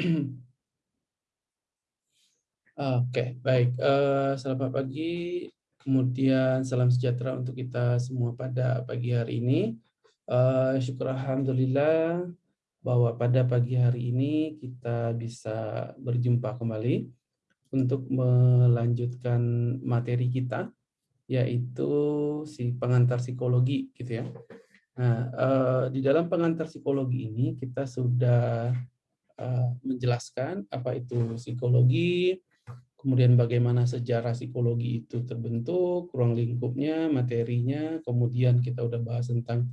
Oke, baik. Uh, selamat pagi, kemudian salam sejahtera untuk kita semua pada pagi hari ini. Uh, syukur Alhamdulillah bahwa pada pagi hari ini kita bisa berjumpa kembali untuk melanjutkan materi kita, yaitu si pengantar psikologi, gitu ya. Nah, uh, di dalam pengantar psikologi ini kita sudah uh, menjelaskan apa itu psikologi, kemudian bagaimana sejarah psikologi itu terbentuk, ruang lingkupnya, materinya, kemudian kita udah bahas tentang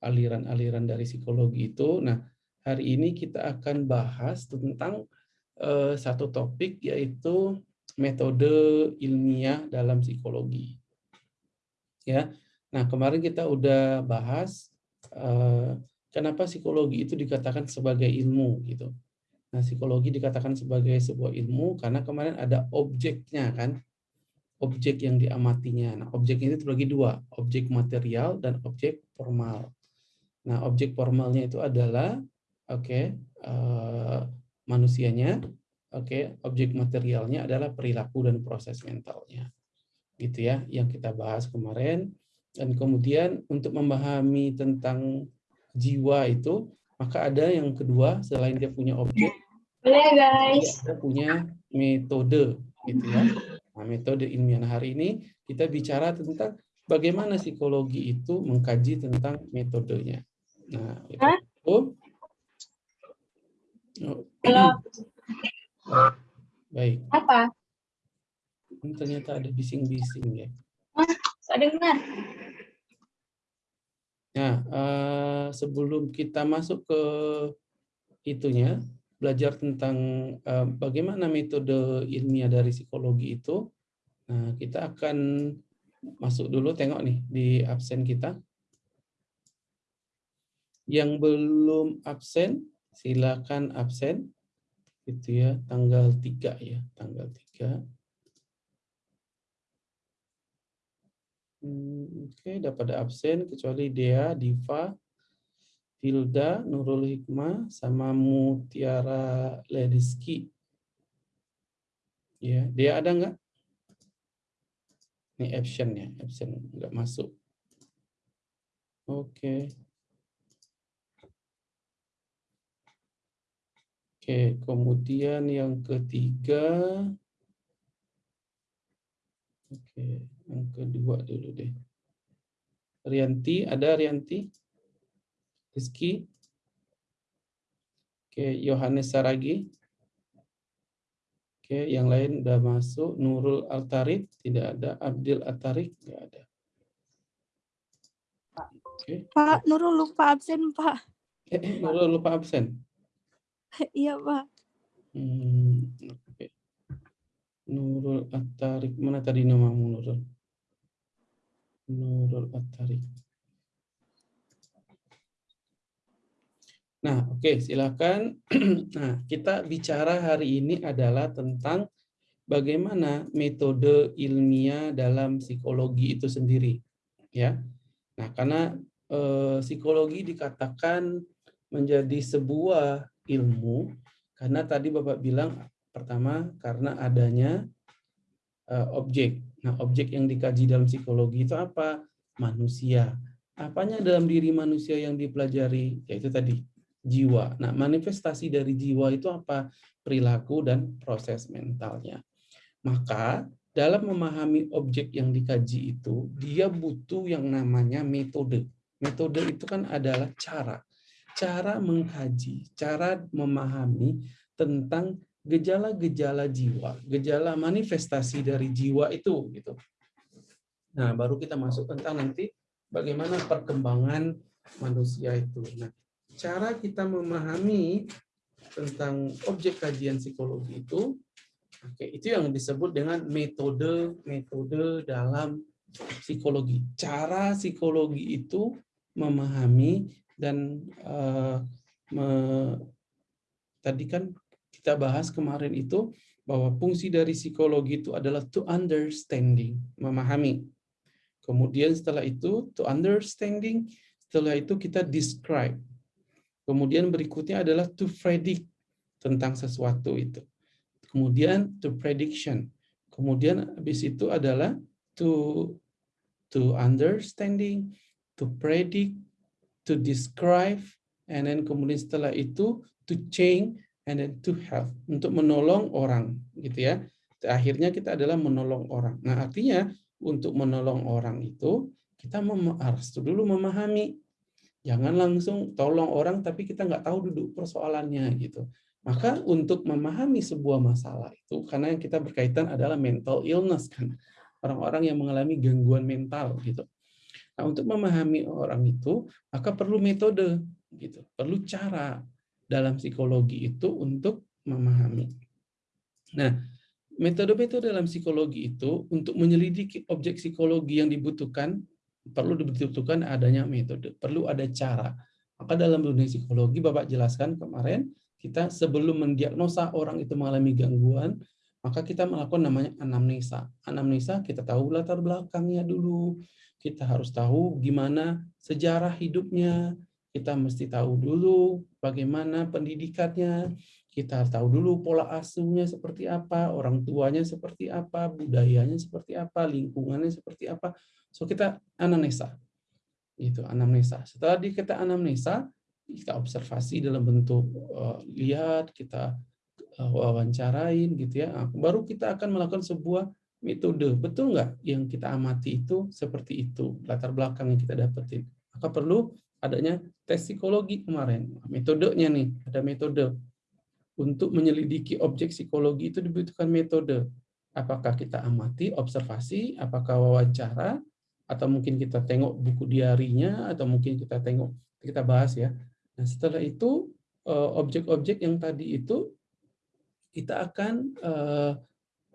aliran-aliran dari psikologi itu. Nah, hari ini kita akan bahas tentang uh, satu topik yaitu metode ilmiah dalam psikologi. Ya. Nah, kemarin kita udah bahas uh, kenapa psikologi itu dikatakan sebagai ilmu gitu. Nah, psikologi dikatakan sebagai sebuah ilmu karena kemarin ada objeknya kan, objek yang diamatinya. Nah, objek ini terbagi dua, objek material dan objek formal. Nah, objek formalnya itu adalah, oke, okay, uh, eh, manusianya, oke, okay, objek materialnya adalah perilaku dan proses mentalnya, gitu ya, yang kita bahas kemarin. Dan kemudian untuk memahami tentang jiwa itu, maka ada yang kedua selain dia punya objek, boleh guys. Kita punya metode, gitu ya. Nah, metode ilmiah hari ini kita bicara tentang bagaimana psikologi itu mengkaji tentang metodenya. Nah, itu. Oh. Halo. Baik. Apa? Ini ternyata ada bising-bising ya. Ah, saya dengar. Nah, uh, sebelum kita masuk ke itunya, belajar tentang uh, bagaimana metode ilmiah dari psikologi itu, nah, kita akan masuk dulu tengok nih di absen kita. Yang belum absen, silakan absen. Itu ya, tanggal 3 ya, tanggal 3. Hmm, Oke, okay, dapat absen kecuali Dea, Diva, Hilda, Nurul Hikmah, sama Mutiara Lediski. Ya, dia ada nggak? Ini absen ya, absen nggak masuk. Oke. Oke, kemudian yang ketiga. Oke, yang kedua dulu deh. Rianti, ada Rianti? Rizky. Oke, Yohanes Saragi. Oke, yang lain udah masuk. Nurul Altarik, tidak ada. Abdil Altarik, tidak ada. Oke. Pak, Nurul lupa absen, Pak. Eh, eh Nurul lupa absen? iya, Pak. Hmm, oke. Nurul Altarik, mana tadi namamu Nurul? Nurul Altarik. Nah, oke, okay, silakan. nah, kita bicara hari ini adalah tentang bagaimana metode ilmiah dalam psikologi itu sendiri, ya. Nah, karena eh, psikologi dikatakan menjadi sebuah ilmu karena tadi Bapak bilang pertama karena adanya eh, objek. Nah, objek yang dikaji dalam psikologi itu apa? Manusia. Apanya dalam diri manusia yang dipelajari? Yaitu tadi jiwa. Nah, manifestasi dari jiwa itu apa? Perilaku dan proses mentalnya. Maka dalam memahami objek yang dikaji itu, dia butuh yang namanya metode. Metode itu kan adalah cara. Cara mengkaji, cara memahami tentang gejala-gejala jiwa, gejala manifestasi dari jiwa itu gitu. Nah, baru kita masuk tentang nanti bagaimana perkembangan manusia itu. Nah, cara kita memahami tentang objek kajian psikologi itu, oke, itu yang disebut dengan metode-metode dalam psikologi. Cara psikologi itu memahami dan uh, me, tadi kan kita bahas kemarin itu bahwa fungsi dari psikologi itu adalah to understanding, memahami. Kemudian setelah itu to understanding, setelah itu kita describe, Kemudian berikutnya adalah to predict. tentang sesuatu itu. Kemudian to prediction. Kemudian habis itu adalah to to understanding, to predict, to describe, and then kemudian setelah itu to change, and then to help untuk menolong orang, gitu ya. Akhirnya kita adalah menolong orang. Nah artinya untuk menolong orang itu kita harus dulu memahami. Jangan langsung tolong orang tapi kita nggak tahu duduk persoalannya gitu. Maka untuk memahami sebuah masalah itu, karena yang kita berkaitan adalah mental illness kan, orang-orang yang mengalami gangguan mental gitu. Nah, untuk memahami orang itu, maka perlu metode gitu, perlu cara dalam psikologi itu untuk memahami. Nah, metode-metode dalam psikologi itu untuk menyelidiki objek psikologi yang dibutuhkan perlu dibutuhkan adanya metode, perlu ada cara. Maka dalam dunia psikologi Bapak jelaskan kemarin kita sebelum mendiagnosa orang itu mengalami gangguan, maka kita melakukan namanya anamnesa. Anamnesa kita tahu latar belakangnya dulu, kita harus tahu gimana sejarah hidupnya, kita mesti tahu dulu bagaimana pendidikannya, kita tahu dulu pola asuhnya seperti apa, orang tuanya seperti apa, budayanya seperti apa, lingkungannya seperti apa. So kita anamnesa. Itu anamnesa. Setelah di kita anamnesa, kita observasi dalam bentuk uh, lihat, kita uh, wawancarain gitu ya. Baru kita akan melakukan sebuah metode. Betul nggak yang kita amati itu seperti itu, latar belakang yang kita dapetin. Maka perlu adanya tes psikologi kemarin. Metodenya nih, ada metode. Untuk menyelidiki objek psikologi itu dibutuhkan metode. Apakah kita amati, observasi, apakah wawancara, atau mungkin kita tengok buku diarinya, atau mungkin kita tengok, kita bahas ya, Nah, setelah itu eh, objek-objek yang tadi itu kita akan uh,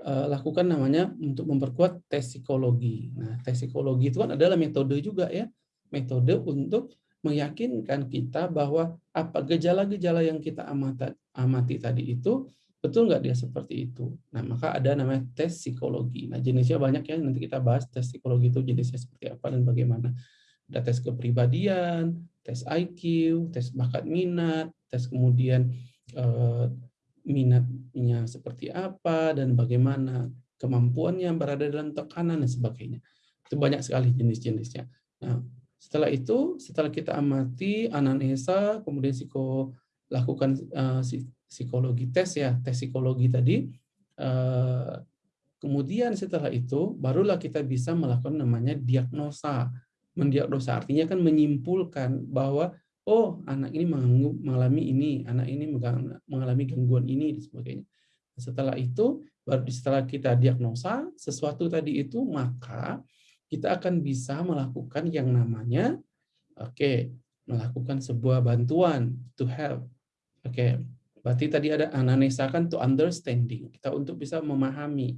uh, lakukan namanya untuk memperkuat tes psikologi. Nah, tes psikologi itu kan adalah metode juga ya, metode untuk meyakinkan kita bahwa apa gejala-gejala yang kita amati, tadi itu betul nggak dia seperti itu. Nah, maka ada namanya tes psikologi. Nah, jenisnya banyak ya, nanti kita bahas tes psikologi itu jenisnya seperti apa dan bagaimana. Ada tes kepribadian, tes IQ, tes bakat minat, tes kemudian eh, minatnya seperti apa dan bagaimana kemampuannya berada dalam tekanan dan sebagainya. Itu banyak sekali jenis-jenisnya. Nah, setelah itu, setelah kita amati anamnesa, kemudian psiko lakukan uh, psikologi tes ya, tes psikologi tadi. Uh, kemudian setelah itu, barulah kita bisa melakukan namanya diagnosa mendiagnosa artinya kan menyimpulkan bahwa oh anak ini mengalami ini, anak ini mengalami gangguan ini dan sebagainya. Setelah itu baru setelah kita diagnosa sesuatu tadi itu maka kita akan bisa melakukan yang namanya oke okay, melakukan sebuah bantuan to help. Oke, okay. berarti tadi ada anamnesa kan to understanding kita untuk bisa memahami.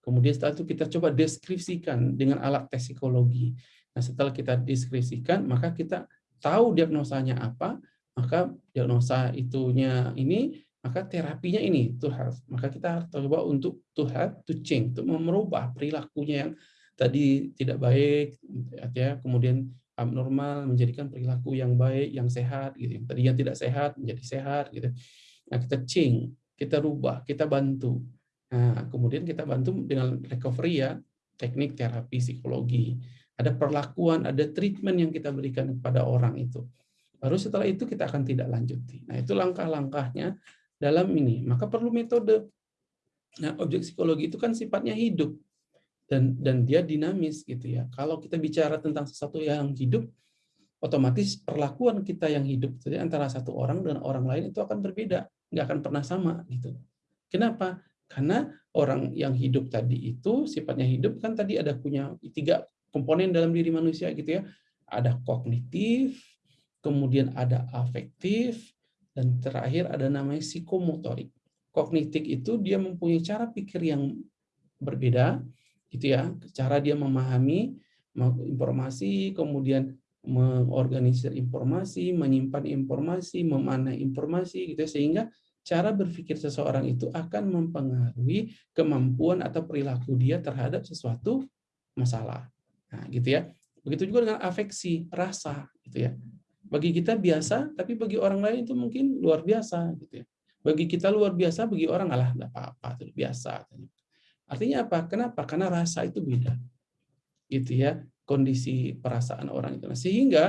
Kemudian setelah itu kita coba deskripsikan dengan alat tes psikologi. Nah, setelah kita deskripsikan, maka kita tahu diagnosanya apa, maka diagnosa itunya ini, maka terapinya ini to help. Maka kita coba untuk to help, to change, untuk merubah perilakunya yang tadi tidak baik, ya, kemudian abnormal menjadikan perilaku yang baik, yang sehat, gitu. Tadi yang tidak sehat menjadi sehat, gitu. Nah, kita change, kita rubah, kita bantu. Nah, kemudian kita bantu dengan recovery ya, teknik terapi psikologi ada perlakuan, ada treatment yang kita berikan kepada orang itu. Baru setelah itu kita akan tidak lanjuti. Nah, itu langkah-langkahnya dalam ini. Maka perlu metode. Nah, objek psikologi itu kan sifatnya hidup dan dan dia dinamis gitu ya. Kalau kita bicara tentang sesuatu yang hidup, otomatis perlakuan kita yang hidup jadi antara satu orang dengan orang lain itu akan berbeda, nggak akan pernah sama gitu. Kenapa? Karena orang yang hidup tadi itu sifatnya hidup kan tadi ada punya tiga komponen dalam diri manusia gitu ya. Ada kognitif, kemudian ada afektif, dan terakhir ada namanya psikomotorik. Kognitif itu dia mempunyai cara pikir yang berbeda, gitu ya, cara dia memahami informasi, kemudian mengorganisir informasi, menyimpan informasi, memanah informasi, gitu ya, sehingga cara berpikir seseorang itu akan mempengaruhi kemampuan atau perilaku dia terhadap sesuatu masalah. Nah, gitu ya. Begitu juga dengan afeksi, rasa, gitu ya. Bagi kita biasa, tapi bagi orang lain itu mungkin luar biasa, gitu ya. Bagi kita luar biasa, bagi orang alah enggak apa-apa, itu biasa. Artinya apa? Kenapa? Karena rasa itu beda. Gitu ya, kondisi perasaan orang itu. Nah, sehingga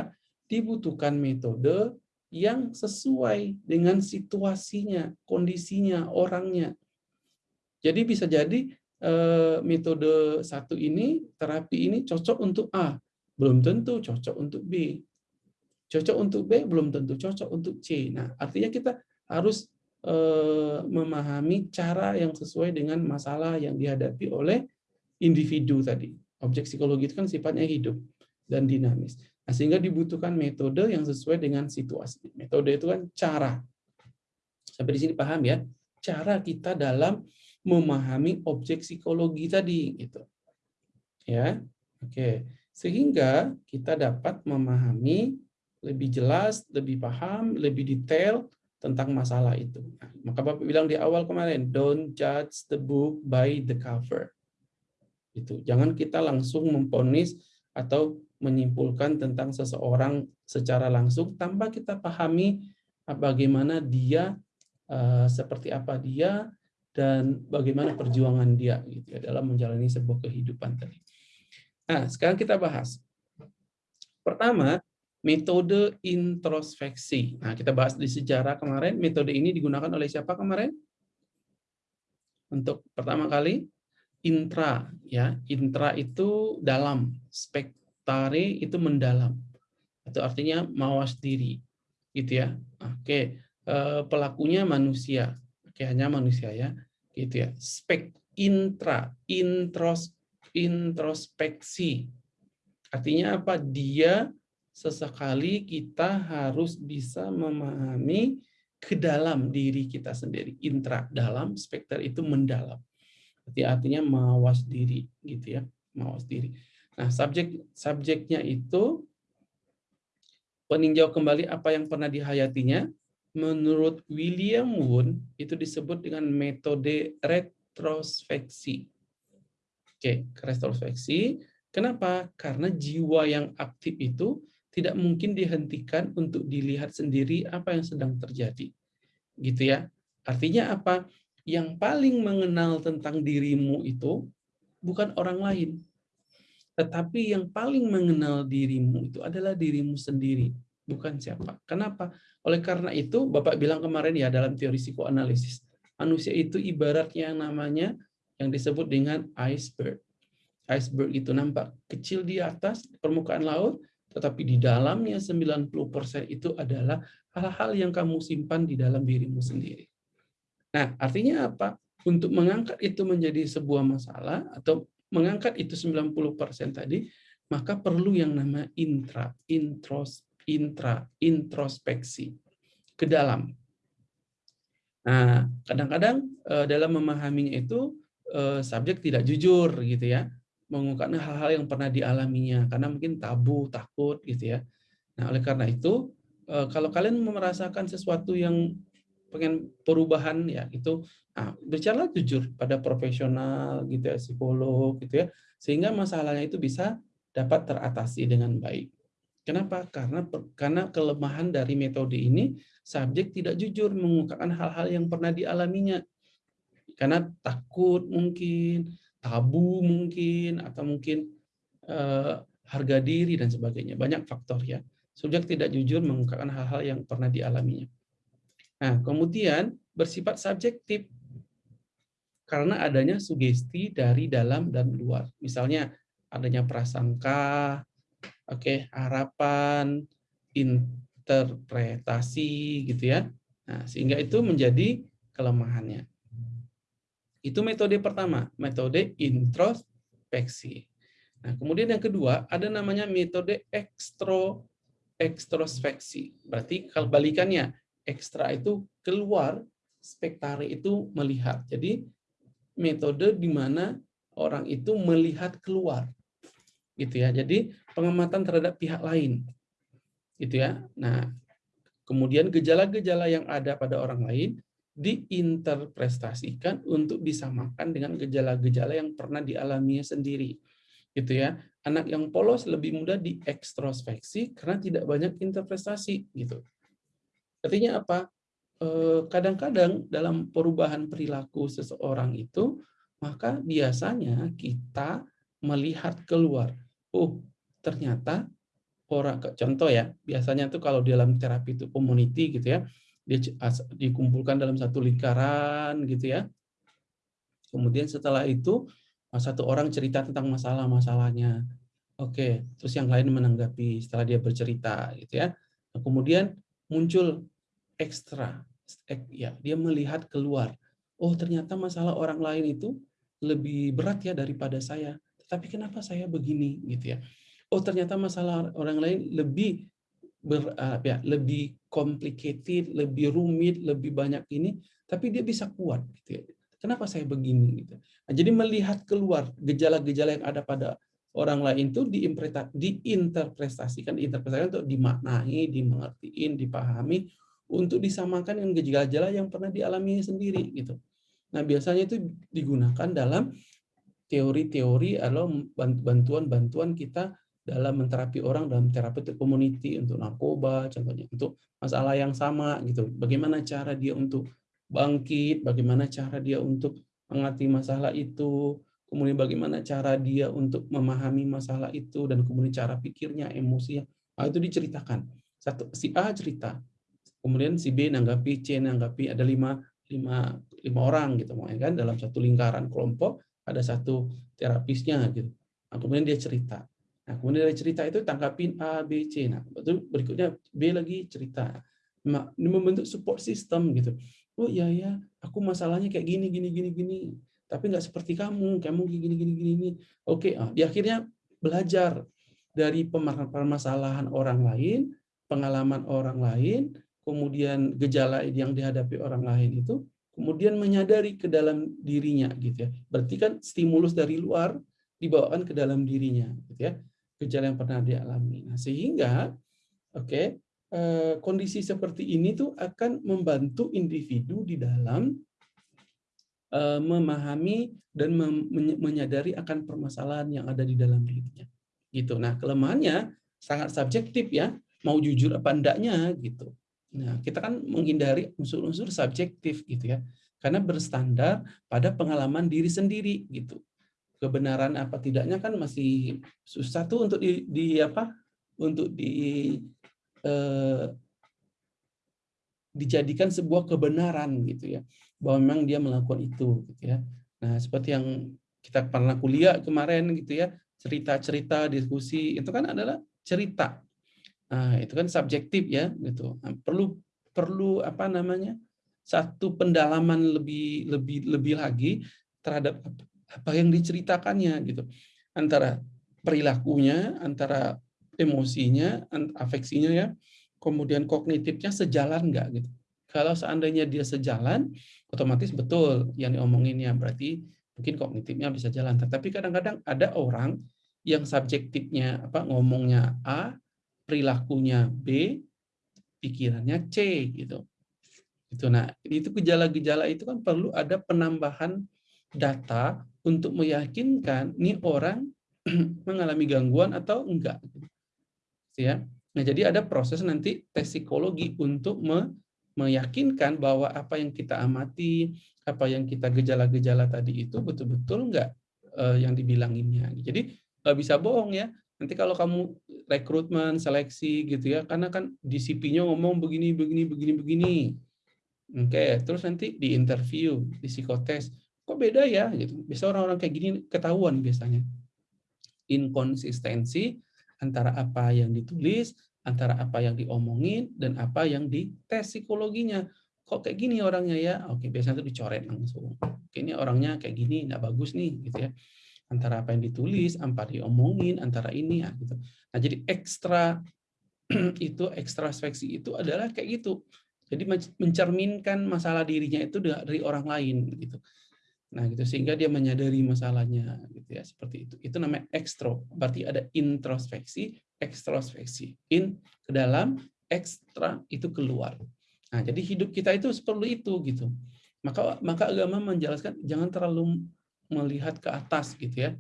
dibutuhkan metode yang sesuai dengan situasinya, kondisinya, orangnya. Jadi bisa jadi eh, metode satu ini, terapi ini cocok untuk A, belum tentu cocok untuk B. Cocok untuk B, belum tentu cocok untuk C. Nah, artinya kita harus memahami cara yang sesuai dengan masalah yang dihadapi oleh individu tadi. Objek psikologi itu kan sifatnya hidup dan dinamis. Nah, sehingga dibutuhkan metode yang sesuai dengan situasi. Metode itu kan cara. Sampai di sini paham ya? Cara kita dalam memahami objek psikologi tadi gitu. Ya. Oke. Sehingga kita dapat memahami lebih jelas, lebih paham, lebih detail tentang masalah itu. Maka Bapak bilang di awal kemarin, don't judge the book by the cover. Itu. Jangan kita langsung memponis atau menyimpulkan tentang seseorang secara langsung tanpa kita pahami bagaimana dia eh, seperti apa dia dan bagaimana perjuangan dia gitu ya dalam menjalani sebuah kehidupan tadi. Nah, sekarang kita bahas. Pertama, metode introspeksi. Nah, kita bahas di sejarah kemarin, metode ini digunakan oleh siapa kemarin? Untuk pertama kali intra ya. Intra itu dalam, spektare itu mendalam. Itu artinya mawas diri. Gitu ya. Oke, eh, pelakunya manusia. Oke, hanya manusia ya. Gitu ya. Spek intra, intros introspeksi. Artinya apa? Dia sesekali kita harus bisa memahami ke dalam diri kita sendiri. Intra dalam, spekter itu mendalam. Artinya mawas diri gitu ya, mawas diri. Nah, subjek subjeknya itu peninjau kembali apa yang pernah dihayatinya. Menurut William Wundt itu disebut dengan metode retrospeksi. Oke, retrospeksi. Kenapa? Karena jiwa yang aktif itu tidak mungkin dihentikan untuk dilihat sendiri apa yang sedang terjadi. Gitu ya. Artinya apa? Yang paling mengenal tentang dirimu itu bukan orang lain. Tetapi yang paling mengenal dirimu itu adalah dirimu sendiri, bukan siapa. Kenapa? Oleh karena itu, Bapak bilang kemarin ya dalam teori psikoanalisis, manusia itu ibaratnya yang namanya yang disebut dengan iceberg. Iceberg itu nampak kecil di atas permukaan laut, tetapi di dalamnya 90% itu adalah hal-hal yang kamu simpan di dalam dirimu sendiri. Nah, artinya apa? Untuk mengangkat itu menjadi sebuah masalah atau mengangkat itu 90% tadi, maka perlu yang nama intra, intros, intra, introspeksi ke dalam. Nah, kadang-kadang eh, dalam memahaminya itu eh, subjek tidak jujur gitu ya mengungkapkan hal-hal yang pernah dialaminya karena mungkin tabu, takut gitu ya. Nah, oleh karena itu eh, kalau kalian merasakan sesuatu yang pengen perubahan ya itu nah, bicara jujur pada profesional gitu ya, psikolog gitu ya, sehingga masalahnya itu bisa dapat teratasi dengan baik. Kenapa? Karena karena kelemahan dari metode ini subjek tidak jujur mengungkapkan hal-hal yang pernah dialaminya. Karena takut mungkin, tabu mungkin atau mungkin uh, harga diri dan sebagainya. Banyak faktor ya. Subjek tidak jujur mengungkapkan hal-hal yang pernah dialaminya. Nah kemudian bersifat subjektif. Karena adanya sugesti dari dalam dan luar. Misalnya adanya prasangka oke okay, harapan interpretasi gitu ya. Nah sehingga itu menjadi kelemahannya itu metode pertama, metode introspeksi. Nah, kemudian yang kedua ada namanya metode ekstro ekstrospeksi. Berarti kalau balikannya, ekstra itu keluar, spektare itu melihat. Jadi metode di mana orang itu melihat keluar. Gitu ya. Jadi pengamatan terhadap pihak lain. Gitu ya. Nah, kemudian gejala-gejala yang ada pada orang lain diinterpretasikan untuk disamakan dengan gejala-gejala yang pernah dialaminya sendiri. Gitu ya. Anak yang polos lebih mudah diekstrospeksi karena tidak banyak interpretasi gitu. Artinya apa? eh, kadang-kadang dalam perubahan perilaku seseorang itu, maka biasanya kita melihat keluar. Oh, ternyata orang contoh ya, biasanya tuh kalau dalam terapi itu community gitu ya, dikumpulkan dalam satu lingkaran gitu ya. Kemudian setelah itu satu orang cerita tentang masalah-masalahnya. Oke, terus yang lain menanggapi setelah dia bercerita gitu ya. Nah, kemudian muncul ekstra ya, dia melihat keluar. Oh, ternyata masalah orang lain itu lebih berat ya daripada saya. Tapi kenapa saya begini gitu ya? Oh ternyata masalah orang lain lebih ber, uh, ya, lebih complicated, lebih rumit, lebih banyak ini, tapi dia bisa kuat gitu ya. Kenapa saya begini gitu. Nah, jadi melihat keluar gejala-gejala yang ada pada orang lain itu diinterpretasikan, interpretasikan untuk dimaknai, dimengertiin, dipahami untuk disamakan dengan gejala-gejala yang pernah dialami sendiri gitu. Nah, biasanya itu digunakan dalam teori-teori atau bantuan-bantuan kita dalam menterapi orang dalam terapi community untuk narkoba contohnya untuk masalah yang sama gitu. Bagaimana cara dia untuk bangkit bagaimana cara dia untuk mengerti masalah itu kemudian bagaimana cara dia untuk memahami masalah itu dan kemudian cara pikirnya emosinya nah, itu diceritakan. Satu si A cerita kemudian si B nanggapi C nanggapi ada lima lima lima orang gitu kan dalam satu lingkaran kelompok ada satu terapisnya gitu. Nah, kemudian dia cerita nah kemudian dia cerita itu tangkapin A B C. Nah itu berikutnya B lagi cerita. Ini membentuk support system gitu. Oh iya ya aku masalahnya kayak gini gini gini gini. Tapi nggak seperti kamu. Kamu gini gini gini gini. Oke ah, di akhirnya belajar dari permasalahan orang lain pengalaman orang lain kemudian gejala yang dihadapi orang lain itu kemudian menyadari ke dalam dirinya gitu ya. Berarti kan stimulus dari luar dibawakan ke dalam dirinya gitu ya. Gejala yang pernah dialami. Nah, sehingga oke, okay, eh, kondisi seperti ini tuh akan membantu individu di dalam eh, memahami dan menyadari akan permasalahan yang ada di dalam dirinya. Gitu. Nah, kelemahannya sangat subjektif ya, mau jujur apa enggaknya gitu. Nah, kita kan menghindari unsur-unsur subjektif gitu ya. Karena berstandar pada pengalaman diri sendiri gitu. Kebenaran apa tidaknya kan masih susah tuh untuk di, di apa? Untuk di eh, dijadikan sebuah kebenaran gitu ya. Bahwa memang dia melakukan itu gitu ya. Nah, seperti yang kita pernah kuliah kemarin gitu ya, cerita-cerita diskusi itu kan adalah cerita Nah, itu kan subjektif ya gitu. Nah, perlu perlu apa namanya? satu pendalaman lebih lebih lebih lagi terhadap apa yang diceritakannya gitu. Antara perilakunya, antara emosinya, afeksinya ya, kemudian kognitifnya sejalan enggak gitu. Kalau seandainya dia sejalan, otomatis betul yang diomongin ya berarti mungkin kognitifnya bisa jalan. Tetapi kadang-kadang ada orang yang subjektifnya apa ngomongnya A, perilakunya B, pikirannya C gitu. Itu nah, itu gejala-gejala itu kan perlu ada penambahan data untuk meyakinkan nih orang mengalami gangguan atau enggak. Ya. Nah, jadi ada proses nanti tes psikologi untuk me meyakinkan bahwa apa yang kita amati, apa yang kita gejala-gejala tadi itu betul-betul enggak uh, yang dibilanginnya. Jadi nggak bisa bohong ya. Nanti kalau kamu rekrutmen, seleksi gitu ya, karena kan di ngomong begini, begini, begini, begini. Oke, terus nanti di interview, di psikotes, kok beda ya? Gitu. Biasa orang-orang kayak gini ketahuan biasanya. Inkonsistensi antara apa yang ditulis, antara apa yang diomongin, dan apa yang dites psikologinya. Kok kayak gini orangnya ya? Oke, biasanya itu dicoret langsung. Oke, ini orangnya kayak gini, nggak bagus nih, gitu ya antara apa yang ditulis, apa diomongin, antara ini ya gitu. Nah, jadi ekstra itu ekstra speksi itu adalah kayak gitu. Jadi mencerminkan masalah dirinya itu dari orang lain gitu. Nah, gitu sehingga dia menyadari masalahnya gitu ya, seperti itu. Itu namanya ekstro. Berarti ada introspeksi, ekstrospeksi. In ke dalam, ekstra itu keluar. Nah, jadi hidup kita itu seperti itu gitu. Maka maka agama menjelaskan jangan terlalu melihat ke atas gitu ya.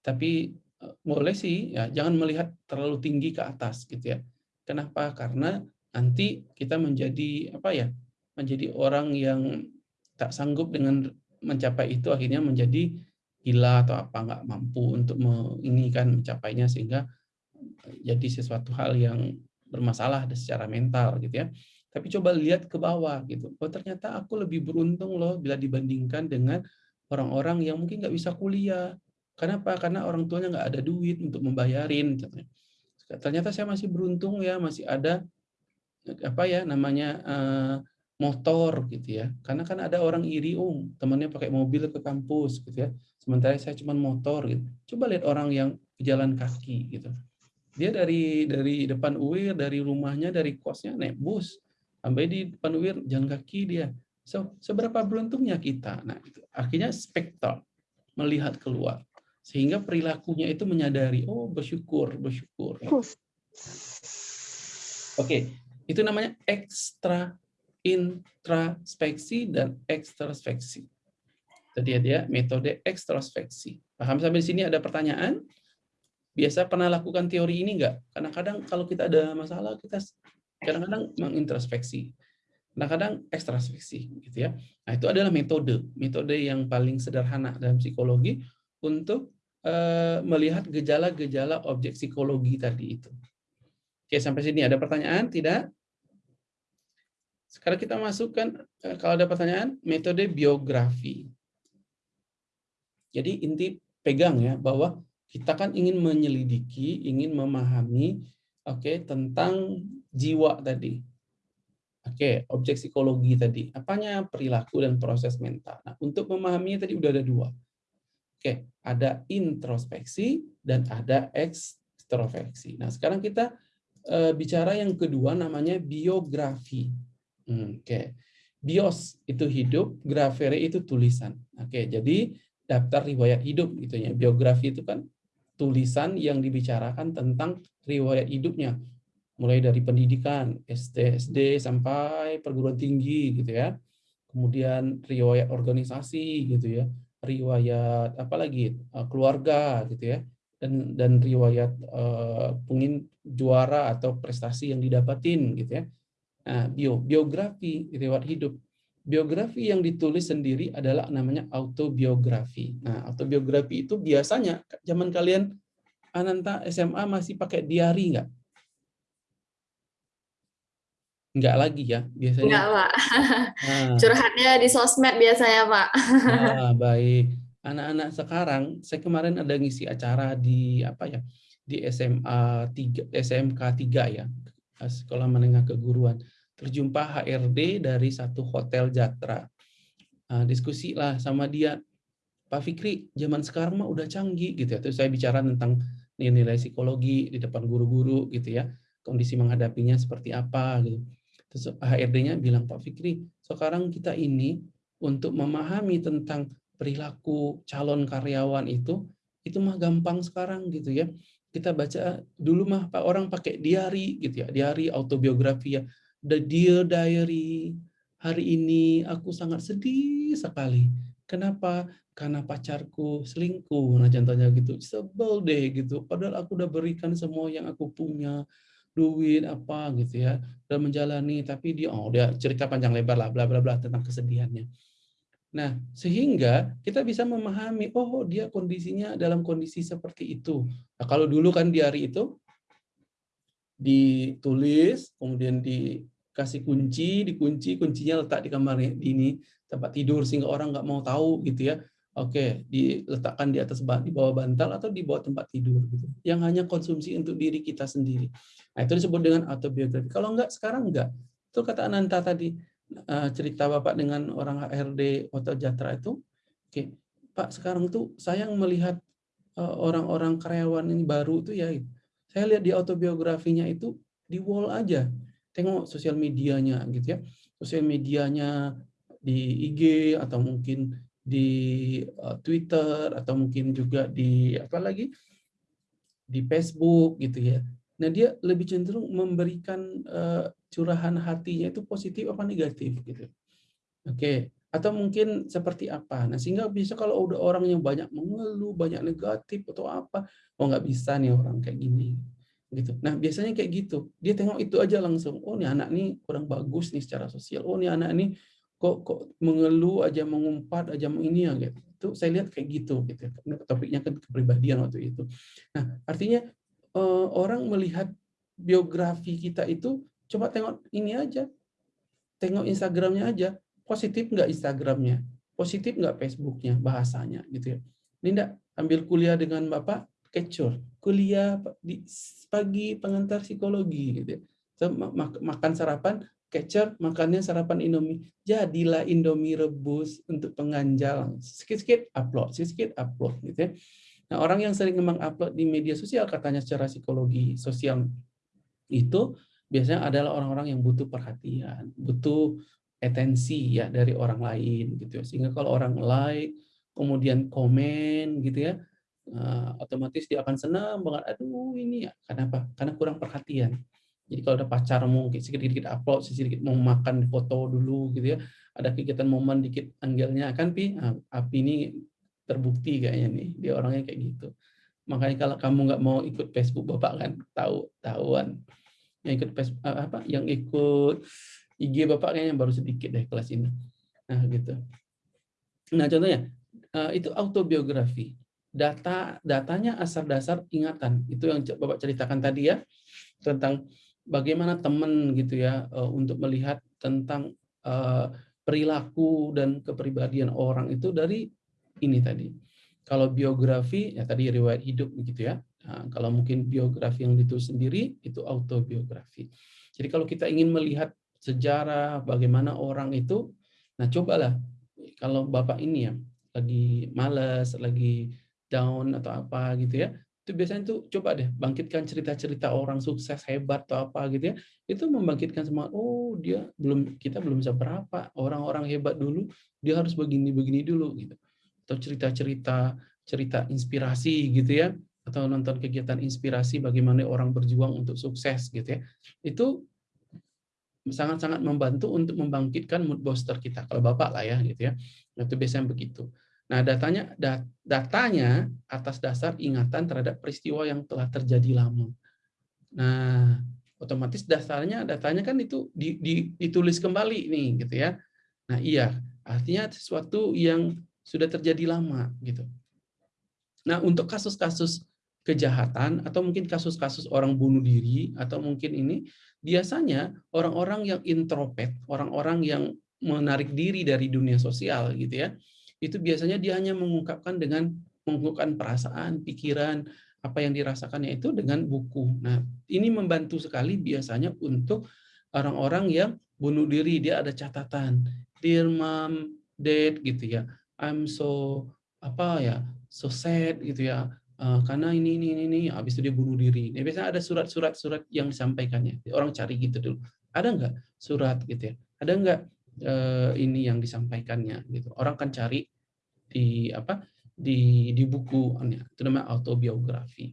Tapi eh, boleh sih ya jangan melihat terlalu tinggi ke atas gitu ya. Kenapa? Karena nanti kita menjadi apa ya? menjadi orang yang tak sanggup dengan mencapai itu akhirnya menjadi gila atau apa nggak mampu untuk menginginkan mencapainya sehingga jadi sesuatu hal yang bermasalah secara mental gitu ya. Tapi coba lihat ke bawah gitu. Oh ternyata aku lebih beruntung loh bila dibandingkan dengan orang-orang yang mungkin nggak bisa kuliah. Kenapa? Karena orang tuanya nggak ada duit untuk membayarin. Ternyata saya masih beruntung ya, masih ada apa ya namanya uh, motor gitu ya. Karena kan ada orang iri, oh temannya pakai mobil ke kampus gitu ya. Sementara saya cuma motor gitu. Coba lihat orang yang jalan kaki gitu. Dia dari dari depan UIR, dari rumahnya, dari kosnya naik bus sampai di depan UIR jalan kaki dia. So, seberapa beruntungnya kita? Nah, itu. akhirnya spektor melihat keluar sehingga perilakunya itu menyadari, oh bersyukur, bersyukur. Oke, itu namanya ekstra introspeksi dan ekstrospeksi. Tadi dia metode ekstrospeksi. Paham sampai di sini ada pertanyaan? Biasa pernah lakukan teori ini enggak? Karena kadang kalau kita ada masalah kita kadang-kadang mengintrospeksi kadang-kadang ekstraspeksi gitu ya nah itu adalah metode metode yang paling sederhana dalam psikologi untuk uh, melihat gejala-gejala objek psikologi tadi itu oke sampai sini ada pertanyaan tidak sekarang kita masukkan uh, kalau ada pertanyaan metode biografi jadi inti pegang ya bahwa kita kan ingin menyelidiki ingin memahami oke okay, tentang jiwa tadi. Oke, objek psikologi tadi. Apanya perilaku dan proses mental. Nah, untuk memahaminya tadi udah ada dua. Oke, ada introspeksi dan ada ekstrospeksi. Nah, sekarang kita uh, bicara yang kedua namanya biografi. Hmm, oke. Bios itu hidup, grafere itu tulisan. Oke, jadi daftar riwayat hidup gitu ya. Biografi itu kan tulisan yang dibicarakan tentang riwayat hidupnya mulai dari pendidikan SD SD sampai perguruan tinggi gitu ya kemudian riwayat organisasi gitu ya riwayat apalagi eh, keluarga gitu ya dan dan riwayat uh, pengin juara atau prestasi yang didapatin gitu ya nah bio biografi riwayat hidup biografi yang ditulis sendiri adalah namanya autobiografi nah autobiografi itu biasanya zaman kalian Ananta SMA masih pakai diary nggak Enggak lagi ya biasanya? Enggak, Pak. Nah. Curhatnya di sosmed biasanya, Pak. Ah, baik. Anak-anak sekarang, saya kemarin ada ngisi acara di apa ya? Di SMA 3, SMK 3 ya, Sekolah Menengah Keguruan. Terjumpa HRD dari satu hotel Jatra. Nah, diskusi lah sama dia, Pak Fikri, zaman sekarang mah udah canggih gitu ya. Terus saya bicara tentang nilai psikologi di depan guru-guru gitu ya, kondisi menghadapinya seperti apa gitu. Terus HRD-nya bilang, Pak Fikri, sekarang kita ini untuk memahami tentang perilaku calon karyawan itu, itu mah gampang sekarang gitu ya. Kita baca dulu mah Pak orang pakai diary gitu ya, diary autobiografi ya. The Dear Diary, hari ini aku sangat sedih sekali. Kenapa? Karena pacarku selingkuh. Nah contohnya gitu, sebel deh gitu. Padahal aku udah berikan semua yang aku punya duit apa gitu ya dan menjalani tapi dia oh dia cerita panjang lebar lah bla bla bla tentang kesedihannya. Nah, sehingga kita bisa memahami oh dia kondisinya dalam kondisi seperti itu. Nah, kalau dulu kan di hari itu ditulis, kemudian dikasih kunci, dikunci, kuncinya letak di kamar ini tempat tidur sehingga orang nggak mau tahu gitu ya. Oke, diletakkan di atas di bawah bantal atau di bawah tempat tidur gitu. Yang hanya konsumsi untuk diri kita sendiri. Nah, itu disebut dengan autobiografi. Kalau enggak sekarang enggak. Itu kata Ananta tadi eh, cerita Bapak dengan orang HRD Hotel Jatra itu. Oke, Pak, sekarang tuh saya melihat eh, orang-orang karyawan ini baru itu ya saya lihat di autobiografinya itu di wall aja. Tengok sosial medianya gitu ya. Sosial medianya di IG atau mungkin di uh, Twitter atau mungkin juga di apa lagi di Facebook gitu ya. Nah dia lebih cenderung memberikan uh, curahan hatinya itu positif apa negatif gitu. Oke. Okay. Atau mungkin seperti apa. Nah sehingga bisa kalau udah orang yang banyak mengeluh, banyak negatif atau apa, oh nggak bisa nih orang kayak gini. gitu. Nah, biasanya kayak gitu. Dia tengok itu aja langsung. Oh, nih anak nih kurang bagus nih secara sosial. Oh, nih anak nih kok kok mengeluh aja mengumpat aja ini ya gitu. Itu saya lihat kayak gitu gitu. Topiknya kan kepribadian waktu itu. Nah, artinya eh, orang melihat biografi kita itu coba tengok ini aja. Tengok Instagramnya aja. Positif nggak Instagramnya? Positif nggak Facebooknya bahasanya gitu ya. Enggak ambil kuliah dengan Bapak kecur kuliah di pagi pengantar psikologi gitu ya. makan sarapan kecur makannya sarapan Indomie jadilah Indomie rebus untuk penganjal sedikit-sedikit upload sedikit upload gitu ya nah orang yang sering memang upload di media sosial katanya secara psikologi sosial itu biasanya adalah orang-orang yang butuh perhatian butuh atensi ya dari orang lain gitu ya. Sehingga kalau orang like kemudian komen gitu ya uh, otomatis dia akan senang banget aduh ini ya. Kenapa? Karena kurang perhatian. Jadi kalau ada pacarmu sedikit-sedikit upload sedikit mau makan foto dulu gitu ya ada kegiatan momen dikit angelnya kan pi? Nah, api ini terbukti kayaknya nih dia orangnya kayak gitu. Makanya kalau kamu nggak mau ikut Facebook bapak kan tahu tahuan yang ikut Facebook apa yang ikut IG bapak kayaknya baru sedikit deh kelas ini. Nah gitu. Nah contohnya eh, itu autobiografi. Data datanya asal dasar ingatan. Itu yang bapak ceritakan tadi ya tentang bagaimana teman gitu ya eh, untuk melihat tentang eh, perilaku dan kepribadian orang itu dari ini tadi. Kalau biografi ya tadi riwayat hidup gitu ya nah, kalau mungkin biografi yang ditulis sendiri itu autobiografi. Jadi kalau kita ingin melihat sejarah bagaimana orang itu nah cobalah. Kalau bapak ini ya lagi malas lagi down atau apa gitu ya itu biasanya tuh coba deh bangkitkan cerita-cerita orang sukses hebat atau apa gitu ya itu membangkitkan semua oh dia belum kita belum bisa berapa. Orang-orang hebat dulu dia harus begini begini dulu gitu. Atau cerita-cerita cerita inspirasi gitu ya atau nonton kegiatan inspirasi bagaimana orang berjuang untuk sukses gitu ya itu sangat-sangat membantu untuk membangkitkan mood booster kita kalau bapak lah ya gitu ya itu biasanya begitu Nah, datanya datanya atas dasar ingatan terhadap peristiwa yang telah terjadi lama. Nah, otomatis dasarnya datanya kan itu di, di, ditulis kembali nih gitu ya. Nah, iya, artinya sesuatu yang sudah terjadi lama gitu. Nah, untuk kasus-kasus kejahatan atau mungkin kasus-kasus orang bunuh diri atau mungkin ini biasanya orang-orang yang introvert, orang-orang yang menarik diri dari dunia sosial gitu ya itu biasanya dia hanya mengungkapkan dengan mengungkapkan perasaan, pikiran, apa yang dirasakannya itu dengan buku. Nah, ini membantu sekali biasanya untuk orang-orang yang bunuh diri. Dia ada catatan, dear mom, dad gitu ya. I'm so apa ya, so sad gitu ya. Uh, karena ini ini ini, ini. habis itu dia bunuh diri. Nah, biasanya ada surat-surat surat yang disampaikannya. Orang cari gitu dulu. Ada enggak surat gitu ya? Ada enggak uh, ini yang disampaikannya gitu. Orang kan cari di apa di di buku itu namanya autobiografi.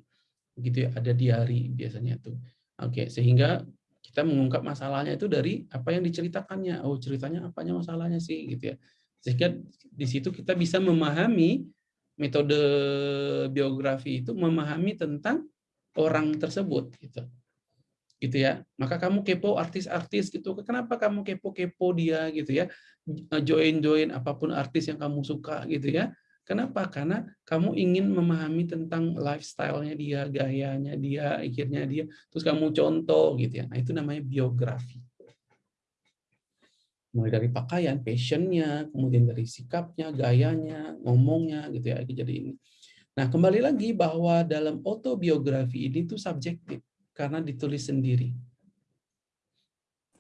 Gitu ya, ada diary biasanya tuh. Oke, sehingga kita mengungkap masalahnya itu dari apa yang diceritakannya. Oh, ceritanya apanya masalahnya sih gitu ya. Sehingga di situ kita bisa memahami metode biografi itu memahami tentang orang tersebut gitu. Gitu ya. Maka kamu kepo artis-artis gitu. Kenapa kamu kepo-kepo dia gitu ya? Join-join apa pun artis yang kamu suka gitu ya. Kenapa? Karena kamu ingin memahami tentang lifestyle-nya dia gayanya dia akhirnya dia. Terus kamu contoh gitu ya. Nah itu namanya biografi mulai dari pakaian passionnya kemudian dari sikapnya gayanya ngomongnya gitu ya jadi ini nah kembali lagi bahwa dalam autobiografi ini tuh subjektif karena ditulis sendiri.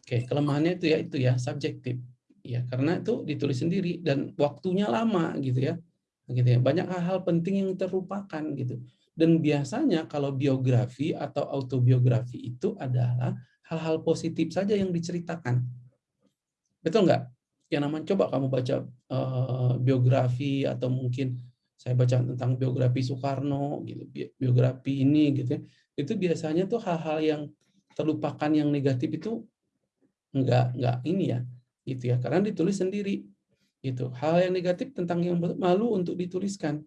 Oke, kelemahannya itu ya itu ya subjektif. Ya, karena itu ditulis sendiri dan waktunya lama gitu ya. Gitu ya. Banyak hal-hal penting yang terlupakan gitu. Dan biasanya kalau biografi atau autobiografi itu adalah hal-hal positif saja yang diceritakan. Betul nggak? Yang namanya coba kamu baca uh, biografi atau mungkin saya baca tentang biografi Soekarno gitu, biografi ini gitu ya itu biasanya tuh hal-hal yang terlupakan yang negatif itu enggak enggak ini ya gitu ya karena ditulis sendiri itu hal yang negatif tentang yang malu untuk dituliskan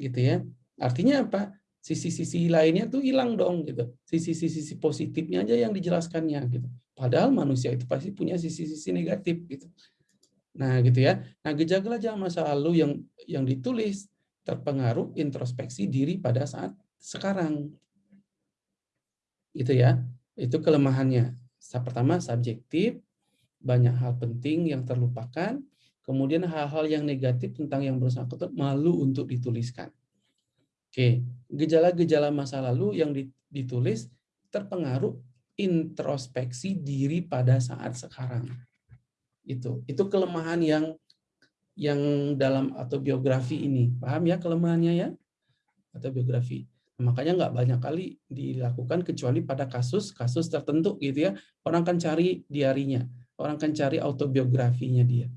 gitu ya. Artinya apa sisi-sisi lainnya tuh hilang dong gitu. Sisi-sisi positifnya aja yang dijelaskannya gitu. Padahal manusia itu pasti punya sisi-sisi negatif gitu. Nah, gitu ya. Nah, gejala-gejala masa lalu yang yang ditulis terpengaruh introspeksi diri pada saat sekarang. Itu ya. Itu kelemahannya. Pertama subjektif, banyak hal penting yang terlupakan, kemudian hal-hal yang negatif tentang yang bersangkutan malu untuk dituliskan. Oke, gejala-gejala masa lalu yang ditulis terpengaruh introspeksi diri pada saat sekarang. Itu itu kelemahan yang yang dalam autobiografi ini. Paham ya kelemahannya ya? Autobiografi. Makanya nggak banyak kali dilakukan kecuali pada kasus-kasus tertentu gitu ya. Orang kan cari diarinya, orang kan cari autobiografinya dia.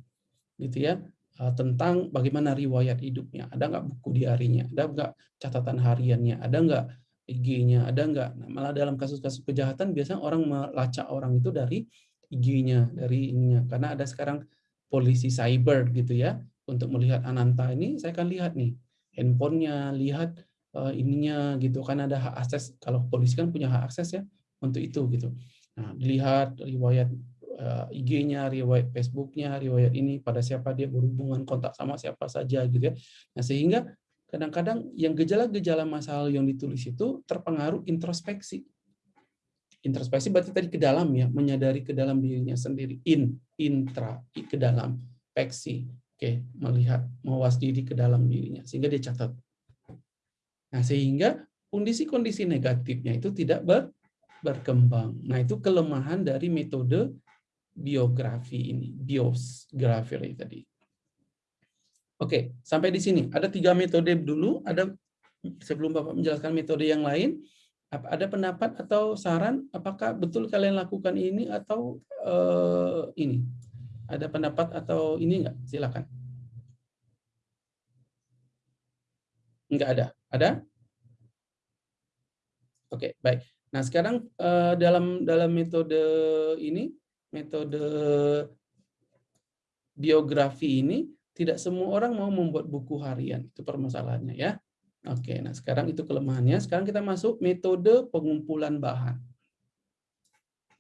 Gitu ya. Eh, tentang bagaimana riwayat hidupnya. Ada nggak buku diarinya? Ada nggak catatan hariannya? Ada nggak IG-nya? Ada nggak? Nah, malah dalam kasus-kasus kejahatan biasanya orang melacak orang itu dari IG-nya, dari ininya. Karena ada sekarang polisi cyber gitu ya untuk melihat Ananta ini saya akan lihat nih handphonenya, lihat uh, ininya gitu kan ada hak akses kalau polisi kan punya hak akses ya untuk itu gitu. Nah, dilihat riwayat IG-nya, riwayat Facebook-nya, riwayat ini pada siapa dia berhubungan kontak sama siapa saja gitu ya. Nah, sehingga kadang-kadang yang gejala-gejala masalah yang ditulis itu terpengaruh introspeksi. Introspeksi berarti tadi ke dalam ya, menyadari ke dalam dirinya sendiri. In, intra, ke dalam, peksi. Oke, melihat, mawas diri ke dalam dirinya. Sehingga dia catat. Nah, sehingga kondisi-kondisi negatifnya itu tidak ber, berkembang. Nah, itu kelemahan dari metode biografi ini, biografi tadi. Oke, sampai di sini. Ada tiga metode dulu. Ada sebelum Bapak menjelaskan metode yang lain, ada pendapat atau saran apakah betul kalian lakukan ini atau uh, ini? Ada pendapat atau ini enggak? Silakan. Enggak ada. Ada? Oke, baik. Nah, sekarang uh, dalam dalam metode ini metode biografi ini tidak semua orang mau membuat buku harian. Itu permasalahannya ya. Oke, nah sekarang itu kelemahannya. Sekarang kita masuk metode pengumpulan bahan.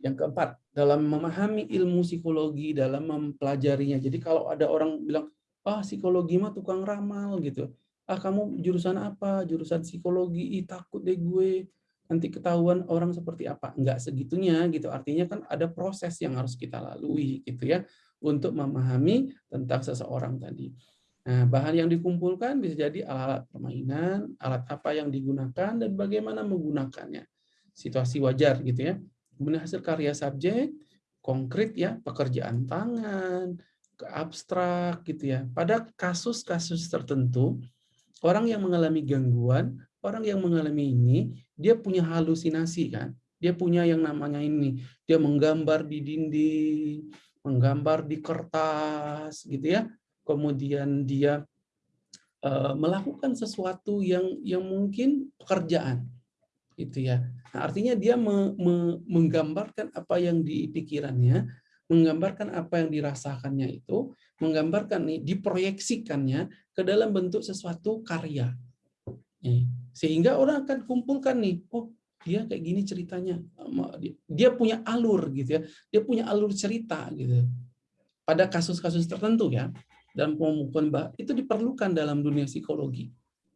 Yang keempat, dalam memahami ilmu psikologi, dalam mempelajarinya. Jadi kalau ada orang bilang, ah psikologi mah tukang ramal gitu. Ah kamu jurusan apa? Jurusan psikologi, Ih, takut deh gue nanti ketahuan orang seperti apa. Enggak segitunya gitu. Artinya kan ada proses yang harus kita lalui gitu ya untuk memahami tentang seseorang tadi. Nah, bahan yang dikumpulkan bisa jadi alat-alat permainan, alat apa yang digunakan dan bagaimana menggunakannya. Situasi wajar gitu ya. Kemudian hasil karya subjek, konkret ya, pekerjaan tangan, ke abstrak gitu ya. Pada kasus-kasus tertentu, orang yang mengalami gangguan orang yang mengalami ini, dia punya halusinasi kan. Dia punya yang namanya ini, dia menggambar di dinding, menggambar di kertas gitu ya. Kemudian dia uh, melakukan sesuatu yang yang mungkin pekerjaan gitu ya. Nah, artinya dia me, me, menggambarkan apa yang di pikirannya, menggambarkan apa yang dirasakannya itu, menggambarkan nih diproyeksikannya ke dalam bentuk sesuatu karya. Sehingga orang akan kumpulkan nih, oh dia kayak gini ceritanya. Dia punya alur gitu ya. Dia punya alur cerita gitu. Pada kasus-kasus tertentu ya, dalam pembukuan itu diperlukan dalam dunia psikologi.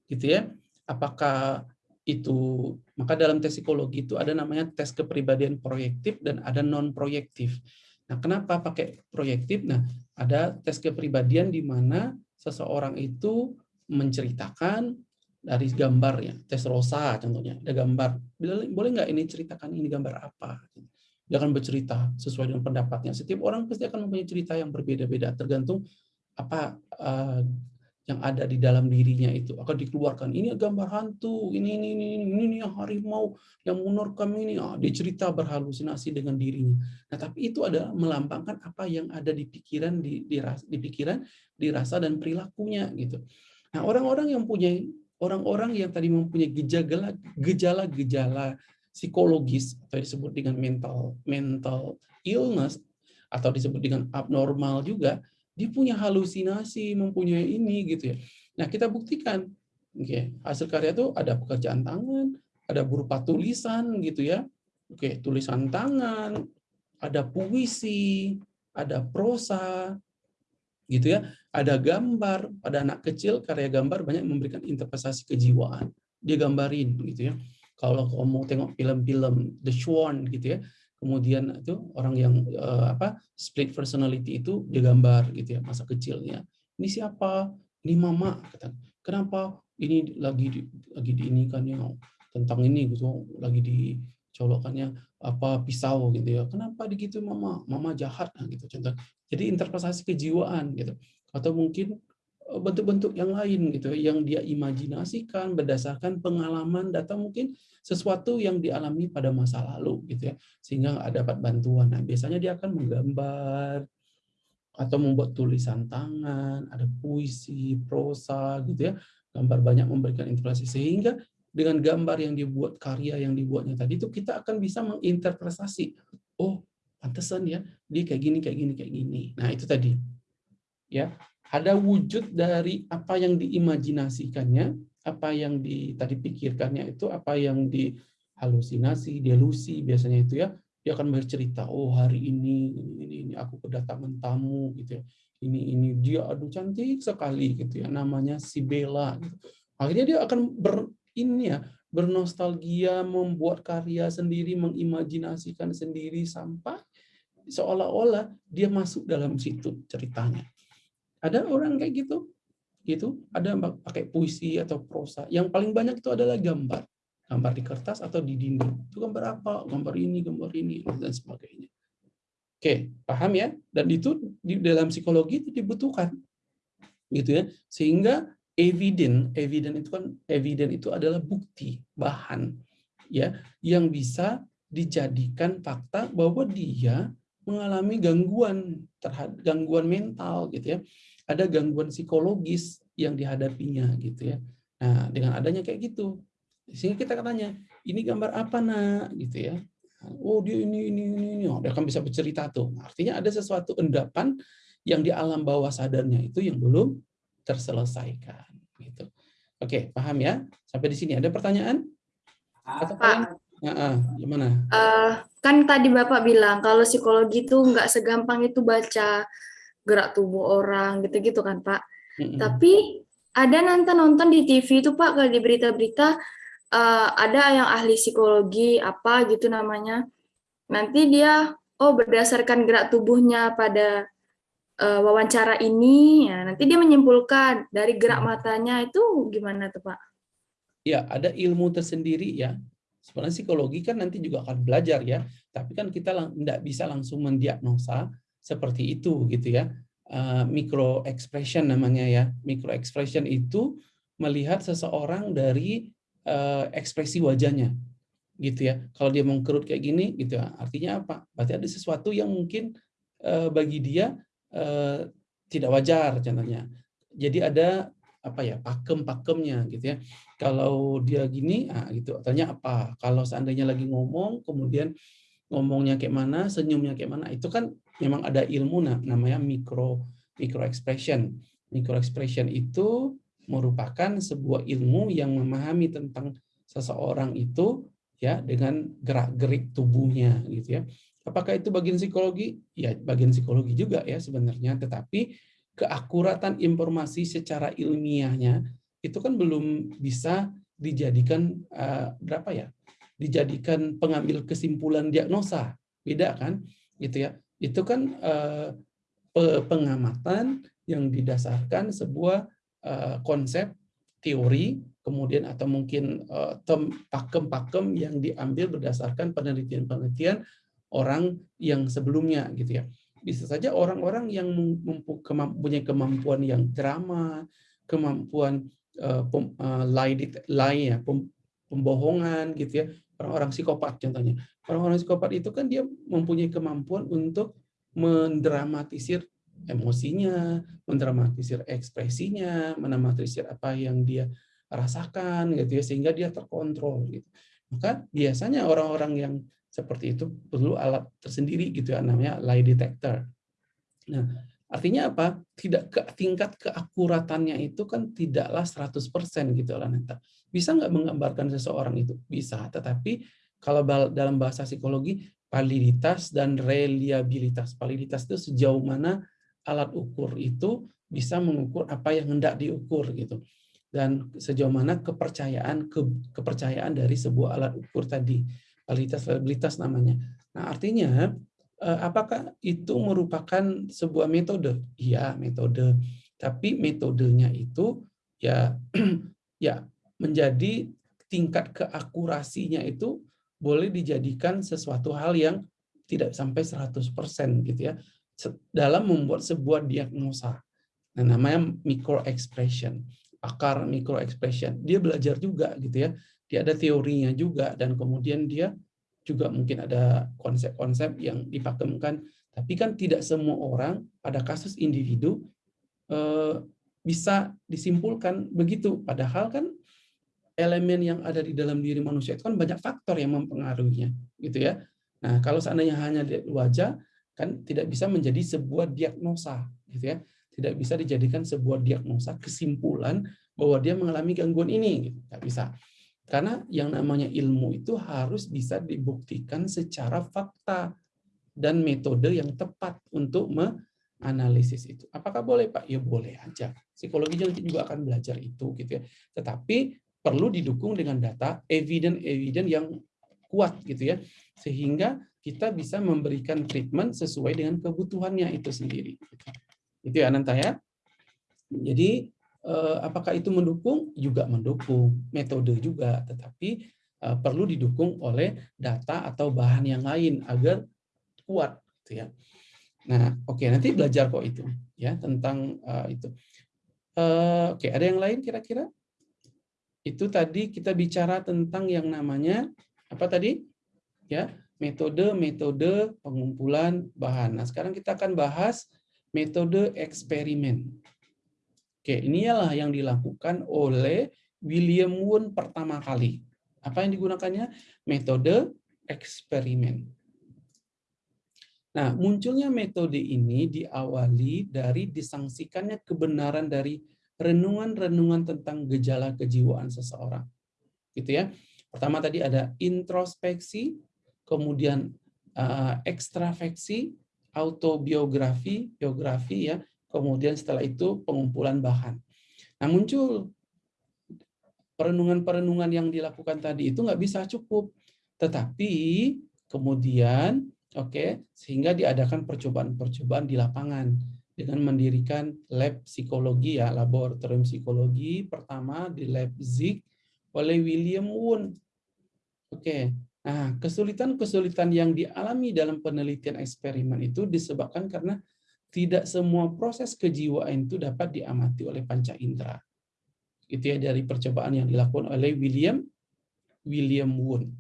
Gitu ya. Apakah itu maka dalam tes psikologi itu ada namanya tes kepribadian proyektif dan ada non proyektif. Nah, kenapa pakai proyektif? Nah, ada tes kepribadian di mana seseorang itu menceritakan dari gambarnya, tes rosa contohnya, ada gambar. Boleh nggak ini ceritakan ini gambar apa? Dia akan bercerita sesuai dengan pendapatnya. Setiap orang pasti akan mempunyai cerita yang berbeda-beda, tergantung apa uh, yang ada di dalam dirinya itu akan dikeluarkan. Ini gambar hantu, ini ini ini ini, ini yang harimau yang kami ini. Ah, dia cerita berhalusinasi dengan dirinya. Nah, tapi itu adalah melambangkan apa yang ada di pikiran, di, di, di pikiran, dirasa dan perilakunya gitu. Nah, orang-orang yang punya orang-orang yang tadi mempunyai gejala gejala-gejala psikologis atau disebut dengan mental mental illness atau disebut dengan abnormal juga dia punya halusinasi mempunyai ini gitu ya nah kita buktikan Oke, hasil karya itu ada pekerjaan tangan, ada berupa tulisan gitu ya. Oke, tulisan tangan, ada puisi, ada prosa, gitu ya. Ada gambar, pada anak kecil karya gambar banyak memberikan interpretasi kejiwaan. Dia gambarin gitu ya. Kalau kamu mau tengok film-film The Swan gitu ya, kemudian itu orang yang uh, apa split personality itu dia gambar gitu ya masa kecilnya. Ini siapa? Ini mama kata. Kenapa ini lagi di, lagi di ini kan ya tentang ini gitu lagi dicolokkannya apa pisau gitu ya. Kenapa begitu mama? Mama jahat nah, gitu contoh. Jadi interpretasi kejiwaan gitu. Atau mungkin eh, bentuk-bentuk yang lain gitu yang dia imajinasikan berdasarkan pengalaman data mungkin sesuatu yang dialami pada masa lalu gitu ya sehingga dapat bantuan. Nah biasanya dia akan menggambar atau membuat tulisan tangan ada puisi prosa gitu ya. Gambar banyak memberikan interpretasi sehingga dengan gambar yang dibuat karya yang dibuatnya tadi itu kita akan bisa menginterpretasi oh pantesan ya dia kayak gini kayak gini kayak gini. Nah itu tadi. Ya ada wujud dari apa yang diimajinasikannya apa yang di tadi pikirkannya itu apa yang dihalusinasi delusi biasanya itu ya dia akan bercerita oh hari ini ini ini aku kedatangan tamu gitu ya. Ini ini dia aduh cantik sekali gitu ya namanya si Bella gitu. akhirnya dia akan ber ini ya bernostalgia membuat karya sendiri mengimajinasikan sendiri sampai seolah-olah dia masuk dalam situ ceritanya. Ada orang kayak gitu gitu. Ada pakai puisi atau prosa. Yang paling banyak itu adalah gambar. Gambar di kertas atau di dinding. Itu gambar apa? Gambar ini gambar ini dan sebagainya. Oke, paham ya? Dan itu di dalam psikologi itu dibutuhkan. Gitu ya. Sehingga evident, evident itu kan evident itu adalah bukti, bahan ya yang bisa dijadikan fakta bahwa dia mengalami gangguan terhadap gangguan mental gitu ya. Ada gangguan psikologis yang dihadapinya gitu ya. Nah, dengan adanya kayak gitu. Sehingga kita katanya, ini gambar apa nak gitu ya oh dia ini ini ini ini oh, dia akan bisa bercerita tuh artinya ada sesuatu endapan yang di alam bawah sadarnya itu yang belum terselesaikan gitu. Oke paham ya? Sampai di sini ada pertanyaan? Atau Pak, ya, ah, gimana? Uh, kan tadi bapak bilang kalau psikologi itu nggak segampang itu baca gerak tubuh orang gitu-gitu kan pak? Mm -hmm. tapi ada nonton nonton di TV itu pak kalau di berita-berita uh, ada yang ahli psikologi apa gitu namanya. Nanti dia oh berdasarkan gerak tubuhnya pada uh, wawancara ini, ya nanti dia menyimpulkan dari gerak hmm. matanya itu gimana tuh Pak? Ya, ada ilmu tersendiri ya. Sebenarnya psikologi kan nanti juga akan belajar ya, tapi kan kita tidak bisa langsung mendiagnosa seperti itu gitu ya. Uh, micro expression namanya ya. Micro expression itu melihat seseorang dari uh, ekspresi wajahnya gitu ya kalau dia mengkerut kayak gini gitu ya artinya apa berarti ada sesuatu yang mungkin uh, bagi dia uh, tidak wajar contohnya. Jadi ada apa ya pakem-pakemnya gitu ya. Kalau dia gini ah gitu. Artinya apa? Kalau seandainya lagi ngomong kemudian ngomongnya kayak mana senyumnya kayak mana itu kan memang ada ilmu nah, namanya mikro micro expression. Micro expression itu merupakan sebuah ilmu yang memahami tentang seseorang itu ya dengan gerak-gerik tubuhnya gitu ya. Apakah itu bagian psikologi? Ya, bagian psikologi juga ya sebenarnya, tetapi keakuratan informasi secara ilmiahnya itu kan belum bisa dijadikan uh, berapa ya? Dijadikan pengambil kesimpulan diagnosa. Beda kan? Gitu ya. Itu kan uh, pengamatan yang didasarkan sebuah Eh, konsep teori kemudian atau mungkin eh, pakem-pakem yang diambil berdasarkan penelitian-penelitian orang yang sebelumnya gitu ya. Bisa saja orang-orang yang mempunyai kemampuan yang drama kemampuan uh, lie, ya pembohongan gitu ya. Orang-orang psikopat contohnya. Orang-orang psikopat itu kan dia mempunyai kemampuan untuk mendramatisir emosinya, mendramatisir ekspresinya, mendramatisir apa yang dia rasakan gitu ya sehingga dia terkontrol gitu. Maka biasanya orang-orang yang seperti itu perlu alat tersendiri gitu ya namanya lie detector. Nah, Artinya apa? Tidak ke tingkat keakuratannya itu kan tidaklah 100% gitu lah Neta. Bisa nggak menggambarkan seseorang itu? Bisa, tetapi kalau dalam bahasa psikologi validitas dan reliabilitas. Validitas itu sejauh mana alat ukur itu bisa mengukur apa yang hendak diukur gitu. Dan sejauh mana kepercayaan ke, kepercayaan dari sebuah alat ukur tadi. Validitas reliabilitas namanya. Nah, artinya Eh, apakah itu merupakan sebuah metode? Iya, metode. Tapi metodenya itu ya ya menjadi tingkat keakurasinya itu boleh dijadikan sesuatu hal yang tidak sampai 100% gitu ya dalam membuat sebuah diagnosa. Nah, namanya micro expression, akar micro expression. Dia belajar juga gitu ya. Dia ada teorinya juga dan kemudian dia juga mungkin ada konsep-konsep yang dipakemkan, tapi kan tidak semua orang pada kasus individu eh, bisa disimpulkan begitu. Padahal kan elemen yang ada di dalam diri manusia itu kan banyak faktor yang mempengaruhinya, gitu ya. Nah, kalau seandainya hanya lihat wajah, kan tidak bisa menjadi sebuah diagnosa, gitu ya. Tidak bisa dijadikan sebuah diagnosa kesimpulan bahwa dia mengalami gangguan ini, gitu. Tidak bisa. Karena yang namanya ilmu itu harus bisa dibuktikan secara fakta dan metode yang tepat untuk menganalisis itu. Apakah boleh Pak? Ya boleh aja. Psikologi juga akan belajar itu gitu ya. Tetapi perlu didukung dengan data evidence-evidence yang kuat gitu ya. Sehingga kita bisa memberikan treatment sesuai dengan kebutuhannya itu sendiri. Itu ya Ananta ya. Jadi apakah itu mendukung? Juga mendukung, metode juga, tetapi eh, perlu didukung oleh data atau bahan yang lain agar kuat, gitu ya. Nah, oke okay, nanti belajar kok itu, ya tentang uh, itu. Uh, oke, okay, ada yang lain kira-kira? Itu tadi kita bicara tentang yang namanya apa tadi? Ya, metode-metode pengumpulan bahan. Nah, sekarang kita akan bahas metode eksperimen. Oke, inilah yang dilakukan oleh William Wundt pertama kali. Apa yang digunakannya? Metode eksperimen. Nah, munculnya metode ini diawali dari disangsikannya kebenaran dari renungan-renungan tentang gejala kejiwaan seseorang. Gitu ya. Pertama tadi ada introspeksi, kemudian uh, ekstrafeksi, autobiografi, biografi ya, kemudian setelah itu pengumpulan bahan. Nah muncul perenungan-perenungan yang dilakukan tadi itu nggak bisa cukup, tetapi kemudian oke okay, sehingga diadakan percobaan-percobaan di lapangan dengan mendirikan lab psikologi ya laboratorium psikologi pertama di Leipzig oleh William Wundt. Oke, okay. nah kesulitan-kesulitan yang dialami dalam penelitian eksperimen itu disebabkan karena tidak semua proses kejiwaan itu dapat diamati oleh panca indera. Itu ya dari percobaan yang dilakukan oleh William William Wundt.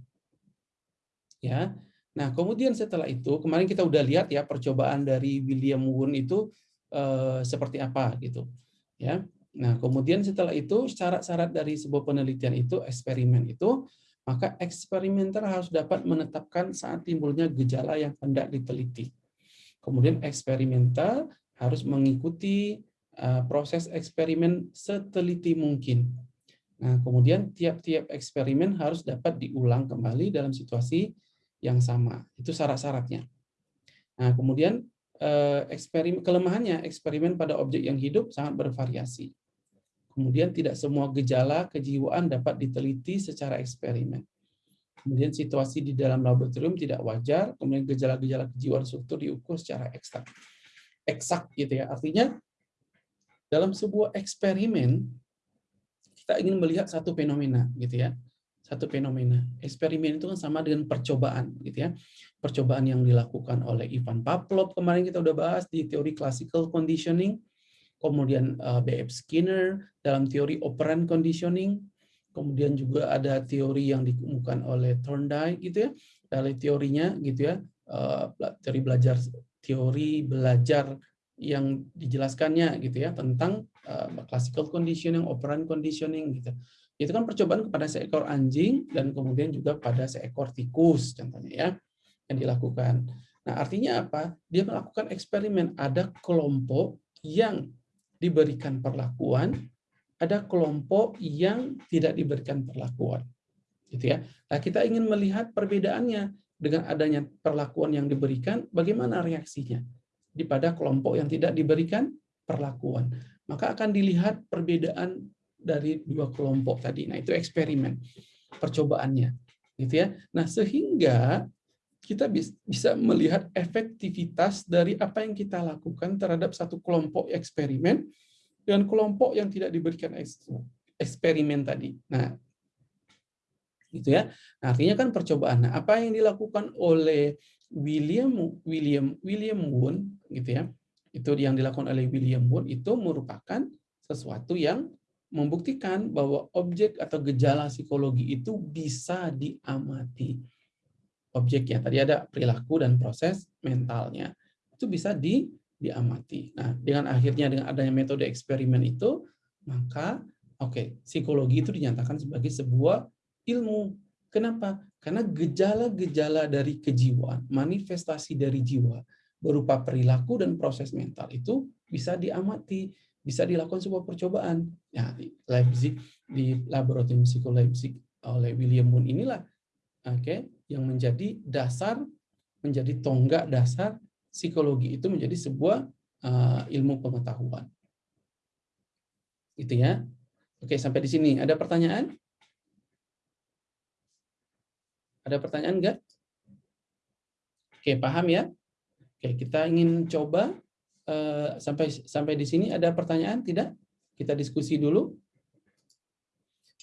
Ya. Nah, kemudian setelah itu kemarin kita udah lihat ya percobaan dari William Wundt itu eh, seperti apa gitu. Ya. Nah, kemudian setelah itu syarat-syarat dari sebuah penelitian itu eksperimen itu maka eksperimenter harus dapat menetapkan saat timbulnya gejala yang hendak diteliti. Kemudian eksperimental harus mengikuti uh, proses eksperimen seteliti mungkin. Nah, kemudian tiap-tiap eksperimen harus dapat diulang kembali dalam situasi yang sama. Itu syarat-syaratnya. Nah, kemudian uh, eksperimen kelemahannya eksperimen pada objek yang hidup sangat bervariasi. Kemudian tidak semua gejala kejiwaan dapat diteliti secara eksperimen. Kemudian situasi di dalam laboratorium tidak wajar, kemudian gejala-gejala kejiwaan struktur diukur secara eksak. Eksak gitu ya. Artinya dalam sebuah eksperimen kita ingin melihat satu fenomena gitu ya. Satu fenomena. Eksperimen itu kan sama dengan percobaan gitu ya. Percobaan yang dilakukan oleh Ivan Pavlov kemarin kita udah bahas di teori classical conditioning, kemudian eh, B.F. Skinner dalam teori operant conditioning, kemudian juga ada teori yang dikemukakan oleh Thorndike gitu ya dari teorinya gitu ya eh, teori belajar teori belajar yang dijelaskannya gitu ya tentang uh, classical conditioning, operant conditioning gitu. Itu kan percobaan kepada seekor anjing dan kemudian juga pada seekor tikus contohnya ya yang dilakukan. Nah, artinya apa? Dia melakukan eksperimen. Ada kelompok yang diberikan perlakuan, ada kelompok yang tidak diberikan perlakuan. Gitu ya. Nah, kita ingin melihat perbedaannya dengan adanya perlakuan yang diberikan, bagaimana reaksinya pada kelompok yang tidak diberikan perlakuan. Maka akan dilihat perbedaan dari dua kelompok tadi. Nah, itu eksperimen percobaannya. Gitu ya. Nah, sehingga kita bisa melihat efektivitas dari apa yang kita lakukan terhadap satu kelompok eksperimen dengan kelompok yang tidak diberikan eksperimen tadi. Nah, gitu ya. Nah, artinya kan percobaan. Nah, apa yang dilakukan oleh William William William Wundt gitu ya. Itu yang dilakukan oleh William Wundt itu merupakan sesuatu yang membuktikan bahwa objek atau gejala psikologi itu bisa diamati objeknya. Tadi ada perilaku dan proses mentalnya. Itu bisa di diamati. Nah, dengan akhirnya dengan adanya metode eksperimen itu, maka oke, okay, psikologi itu dinyatakan sebagai sebuah ilmu. Kenapa? Karena gejala-gejala dari kejiwaan, manifestasi dari jiwa berupa perilaku dan proses mental itu bisa diamati, bisa dilakukan sebuah percobaan. Ya, di Leipzig di laboratorium psikologi oleh William Wundt inilah oke okay, yang menjadi dasar, menjadi tonggak dasar psikologi itu menjadi sebuah uh, ilmu pengetahuan. Itu ya. Oke, sampai di sini. Ada pertanyaan? Ada pertanyaan enggak? Oke, paham ya? Oke, kita ingin coba uh, sampai sampai di sini ada pertanyaan tidak? Kita diskusi dulu.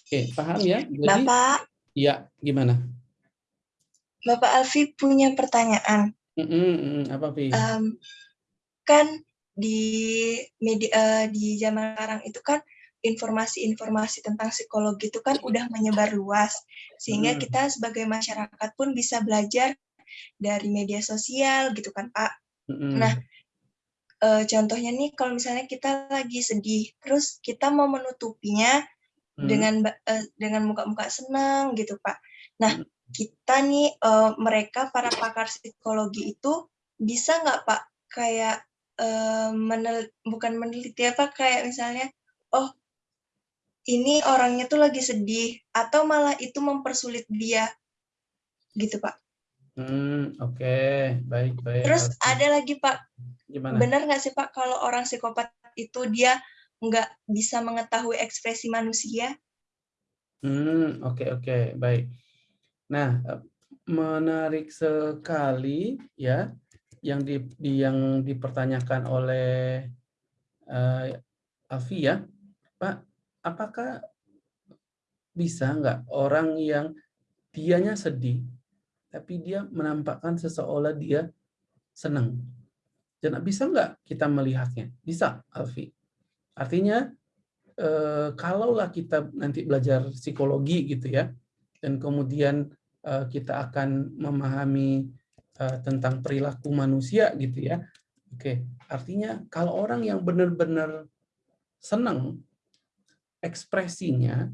Oke, paham ya? Jadi, Bapak. Iya, gimana? Bapak Alfi punya pertanyaan. Apa? Um, kan di media uh, di zaman sekarang itu kan informasi-informasi tentang psikologi itu kan udah menyebar luas sehingga kita sebagai masyarakat pun bisa belajar dari media sosial gitu kan Pak. Nah uh, contohnya nih kalau misalnya kita lagi sedih terus kita mau menutupinya mm. dengan uh, dengan muka-muka senang gitu Pak. Nah mm kita nih uh, mereka para pakar psikologi itu bisa nggak Pak kayak uh, menel bukan meneliti apa kayak misalnya oh ini orangnya tuh lagi sedih atau malah itu mempersulit dia gitu Pak. Hmm oke okay. baik baik. Terus ada lagi Pak. Gimana? Benar nggak sih Pak kalau orang psikopat itu dia nggak bisa mengetahui ekspresi manusia? Hmm oke okay, oke okay. baik. Nah, eh, menarik sekali ya yang di, yang dipertanyakan oleh uh, Alfi ya, Pak, apakah bisa nggak orang yang dianya sedih, tapi dia menampakkan seseolah dia senang? Dan bisa nggak kita melihatnya? Bisa, Alfi. Artinya, eh, kalaulah kita nanti belajar psikologi gitu ya, dan kemudian Eh, kita akan memahami eh, tentang perilaku manusia gitu ya. Oke, artinya kalau orang yang benar-benar senang ekspresinya,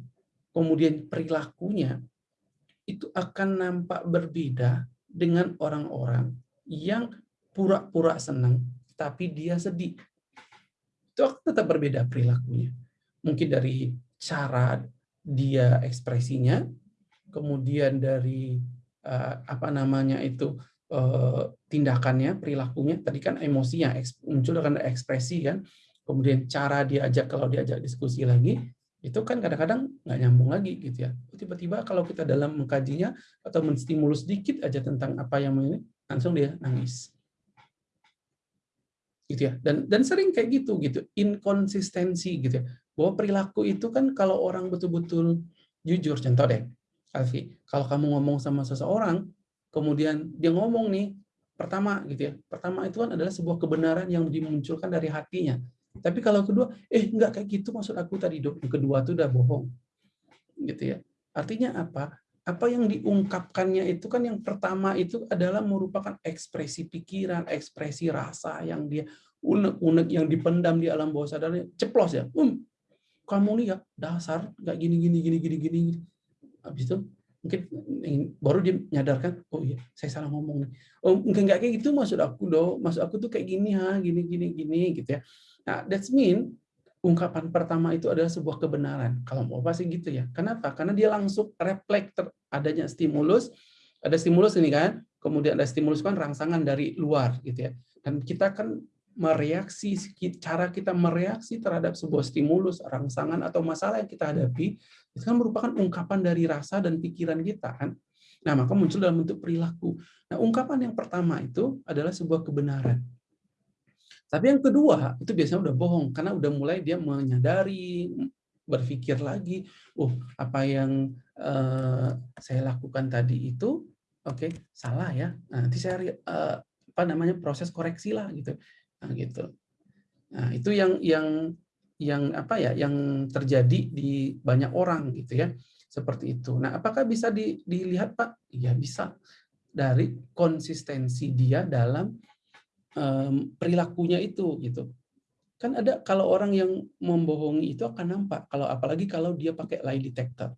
kemudian perilakunya itu akan nampak berbeda dengan orang-orang yang pura-pura senang tapi dia sedih. Itu tetap berbeda perilakunya. Mungkin dari cara dia ekspresinya, kemudian dari uh, apa namanya itu uh, tindakannya, perilakunya. Tadi kan emosinya muncul dengan ekspresi kan. Kemudian cara diajak kalau diajak diskusi lagi itu kan kadang-kadang nggak nyambung lagi gitu ya. Tiba-tiba kalau kita dalam mengkajinya atau menstimulus sedikit aja tentang apa yang ini langsung dia nangis. Gitu ya. Dan dan sering kayak gitu gitu, inkonsistensi gitu ya. Bahwa perilaku itu kan kalau orang betul-betul jujur contoh deh Alfi, kalau kamu ngomong sama seseorang, kemudian dia ngomong nih, pertama gitu ya, pertama itu kan adalah sebuah kebenaran yang dimunculkan dari hatinya. Tapi kalau kedua, eh enggak kayak gitu maksud aku tadi dok, kedua itu udah bohong. Gitu ya. Artinya apa? Apa yang diungkapkannya itu kan yang pertama itu adalah merupakan ekspresi pikiran, ekspresi rasa yang dia unek-unek yang dipendam di alam bawah sadarnya, ceplos ya. Um, kamu nih ya dasar nggak gini gini gini gini gini habis itu mungkin baru dia menyadarkan oh iya saya salah ngomong nih. Oh mungkin nggak kayak gitu maksud aku dong maksud aku tuh kayak gini ha gini gini gini gitu ya. Nah that's mean ungkapan pertama itu adalah sebuah kebenaran. Kalau mau pasti gitu ya? Kenapa? Karena dia langsung refleks adanya stimulus ada stimulus ini kan kemudian ada stimulus kan rangsangan dari luar gitu ya. Dan kita kan mereaksi cara kita mereaksi terhadap sebuah stimulus, rangsangan atau masalah yang kita hadapi itu kan merupakan ungkapan dari rasa dan pikiran kita kan. Nah, maka muncul dalam bentuk perilaku. Nah, ungkapan yang pertama itu adalah sebuah kebenaran. Tapi yang kedua itu biasanya udah bohong karena udah mulai dia menyadari, berpikir lagi, oh apa yang uh, saya lakukan tadi itu, oke okay, salah ya. Nanti saya uh, apa namanya proses koreksi lah gitu. Nah, gitu. Nah, itu yang yang yang apa ya yang terjadi di banyak orang gitu ya seperti itu. Nah, apakah bisa di, dilihat Pak? Ya bisa dari konsistensi dia dalam um, perilakunya itu gitu. Kan ada kalau orang yang membohongi itu akan nampak kalau apalagi kalau dia pakai lie detector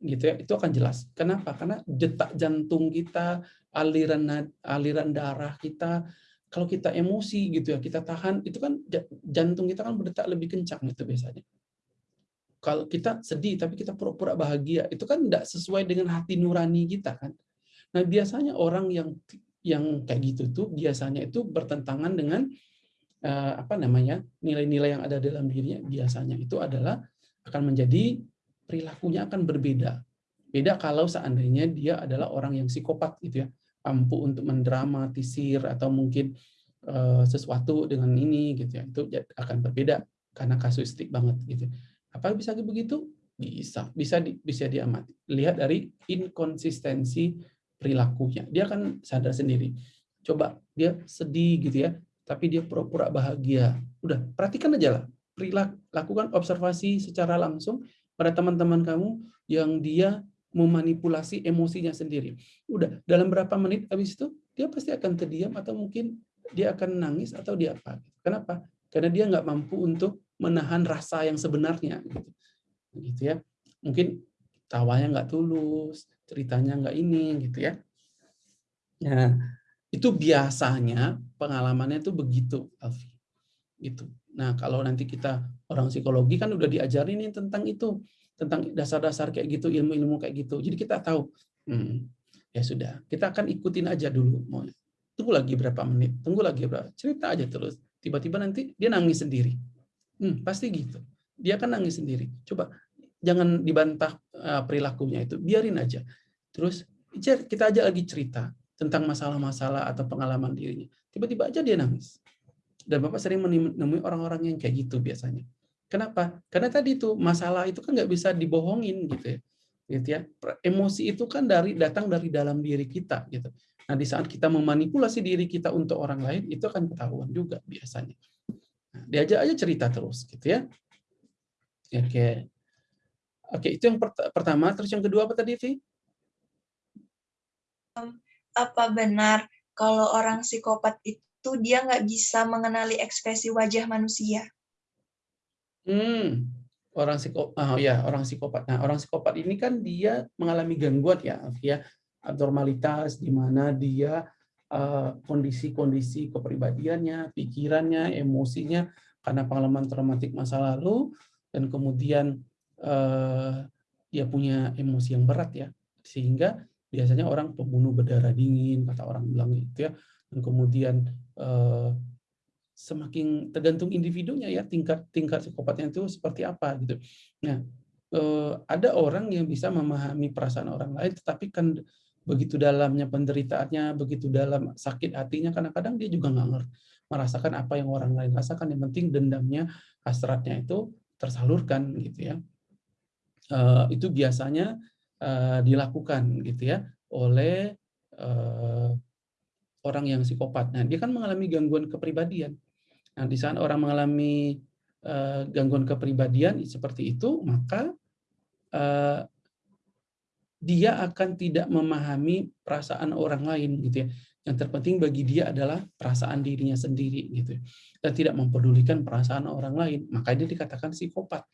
gitu ya itu akan jelas. Kenapa? Karena detak jantung kita, aliran aliran darah kita kalau kita emosi gitu ya, kita tahan, itu kan jantung kita kan berdetak lebih kencang itu biasanya. Kalau kita sedih tapi kita pura-pura bahagia, itu kan tidak sesuai dengan hati nurani kita kan. Nah biasanya orang yang yang kayak gitu tuh biasanya itu bertentangan dengan uh, apa namanya nilai-nilai yang ada dalam dirinya biasanya itu adalah akan menjadi perilakunya akan berbeda. Beda kalau seandainya dia adalah orang yang psikopat gitu ya mampu untuk mendramatisir atau mungkin uh, sesuatu dengan ini gitu ya. Itu akan berbeda karena kasuistik banget gitu. Apa bisa begitu? Bisa. Bisa di, bisa diamati. Lihat dari inkonsistensi perilakunya. Dia akan sadar sendiri. Coba dia sedih gitu ya tapi dia pura-pura bahagia. Udah perhatikan aja lah. Perilaku lakukan observasi secara langsung pada teman-teman kamu yang dia memanipulasi emosinya sendiri. Udah, dalam berapa menit habis itu, dia pasti akan terdiam atau mungkin dia akan nangis atau dia apa. Kenapa? Karena dia nggak mampu untuk menahan rasa yang sebenarnya. Gitu, gitu ya. Mungkin tawanya nggak tulus, ceritanya nggak ini, gitu ya. Nah, itu biasanya pengalamannya itu begitu, Alfi. Gitu. Nah, kalau nanti kita orang psikologi kan udah diajarin nih tentang itu tentang dasar-dasar kayak gitu, ilmu-ilmu kayak gitu. Jadi kita tahu, hmm, ya sudah, kita akan ikutin aja dulu. Tunggu lagi berapa menit, tunggu lagi berapa, cerita aja terus. Tiba-tiba nanti dia nangis sendiri. Hmm, pasti gitu. Dia akan nangis sendiri. Coba jangan dibantah uh, perilakunya itu, biarin aja. Terus kita aja lagi cerita tentang masalah-masalah atau pengalaman dirinya. Tiba-tiba aja dia nangis. Dan Bapak sering menemui orang-orang yang kayak gitu biasanya. Kenapa? Karena tadi itu masalah itu kan nggak bisa dibohongin gitu ya. Gitu ya. Emosi itu kan dari datang dari dalam diri kita gitu. Nah, di saat kita memanipulasi diri kita untuk orang lain itu akan ketahuan juga biasanya. Nah, diajak aja cerita terus gitu ya. Oke. Oke, itu yang pertama. Terus yang kedua apa tadi, Vi? Apa benar kalau orang psikopat itu dia nggak bisa mengenali ekspresi wajah manusia? Hmm, orang psikopat, oh ya orang psikopat. Nah orang psikopat ini kan dia mengalami gangguan ya, ya. Abnormalitas di mana dia eh, kondisi-kondisi uh, kepribadiannya, pikirannya, emosinya karena pengalaman traumatik masa lalu dan kemudian uh, dia punya emosi yang berat ya, sehingga biasanya orang pembunuh berdarah dingin kata orang bilang gitu ya, dan kemudian uh, semakin tergantung individunya ya tingkat tingkat psikopatnya itu seperti apa gitu. Nah, eh, ada orang yang bisa memahami perasaan orang lain, tetapi kan begitu dalamnya penderitaannya, begitu dalam sakit hatinya, kadang-kadang dia juga nggak merasakan apa yang orang lain rasakan. Yang penting dendamnya, hasratnya itu tersalurkan gitu ya. Eh, itu biasanya eh, dilakukan gitu ya oleh orang yang psikopat. Nah, dia kan mengalami gangguan kepribadian. Nah, di saat orang mengalami uh, gangguan kepribadian seperti itu, maka uh, dia akan tidak memahami perasaan orang lain gitu ya. Yang terpenting bagi dia adalah perasaan dirinya sendiri gitu. Dan tidak mempedulikan perasaan orang lain. Maka dia dikatakan psikopat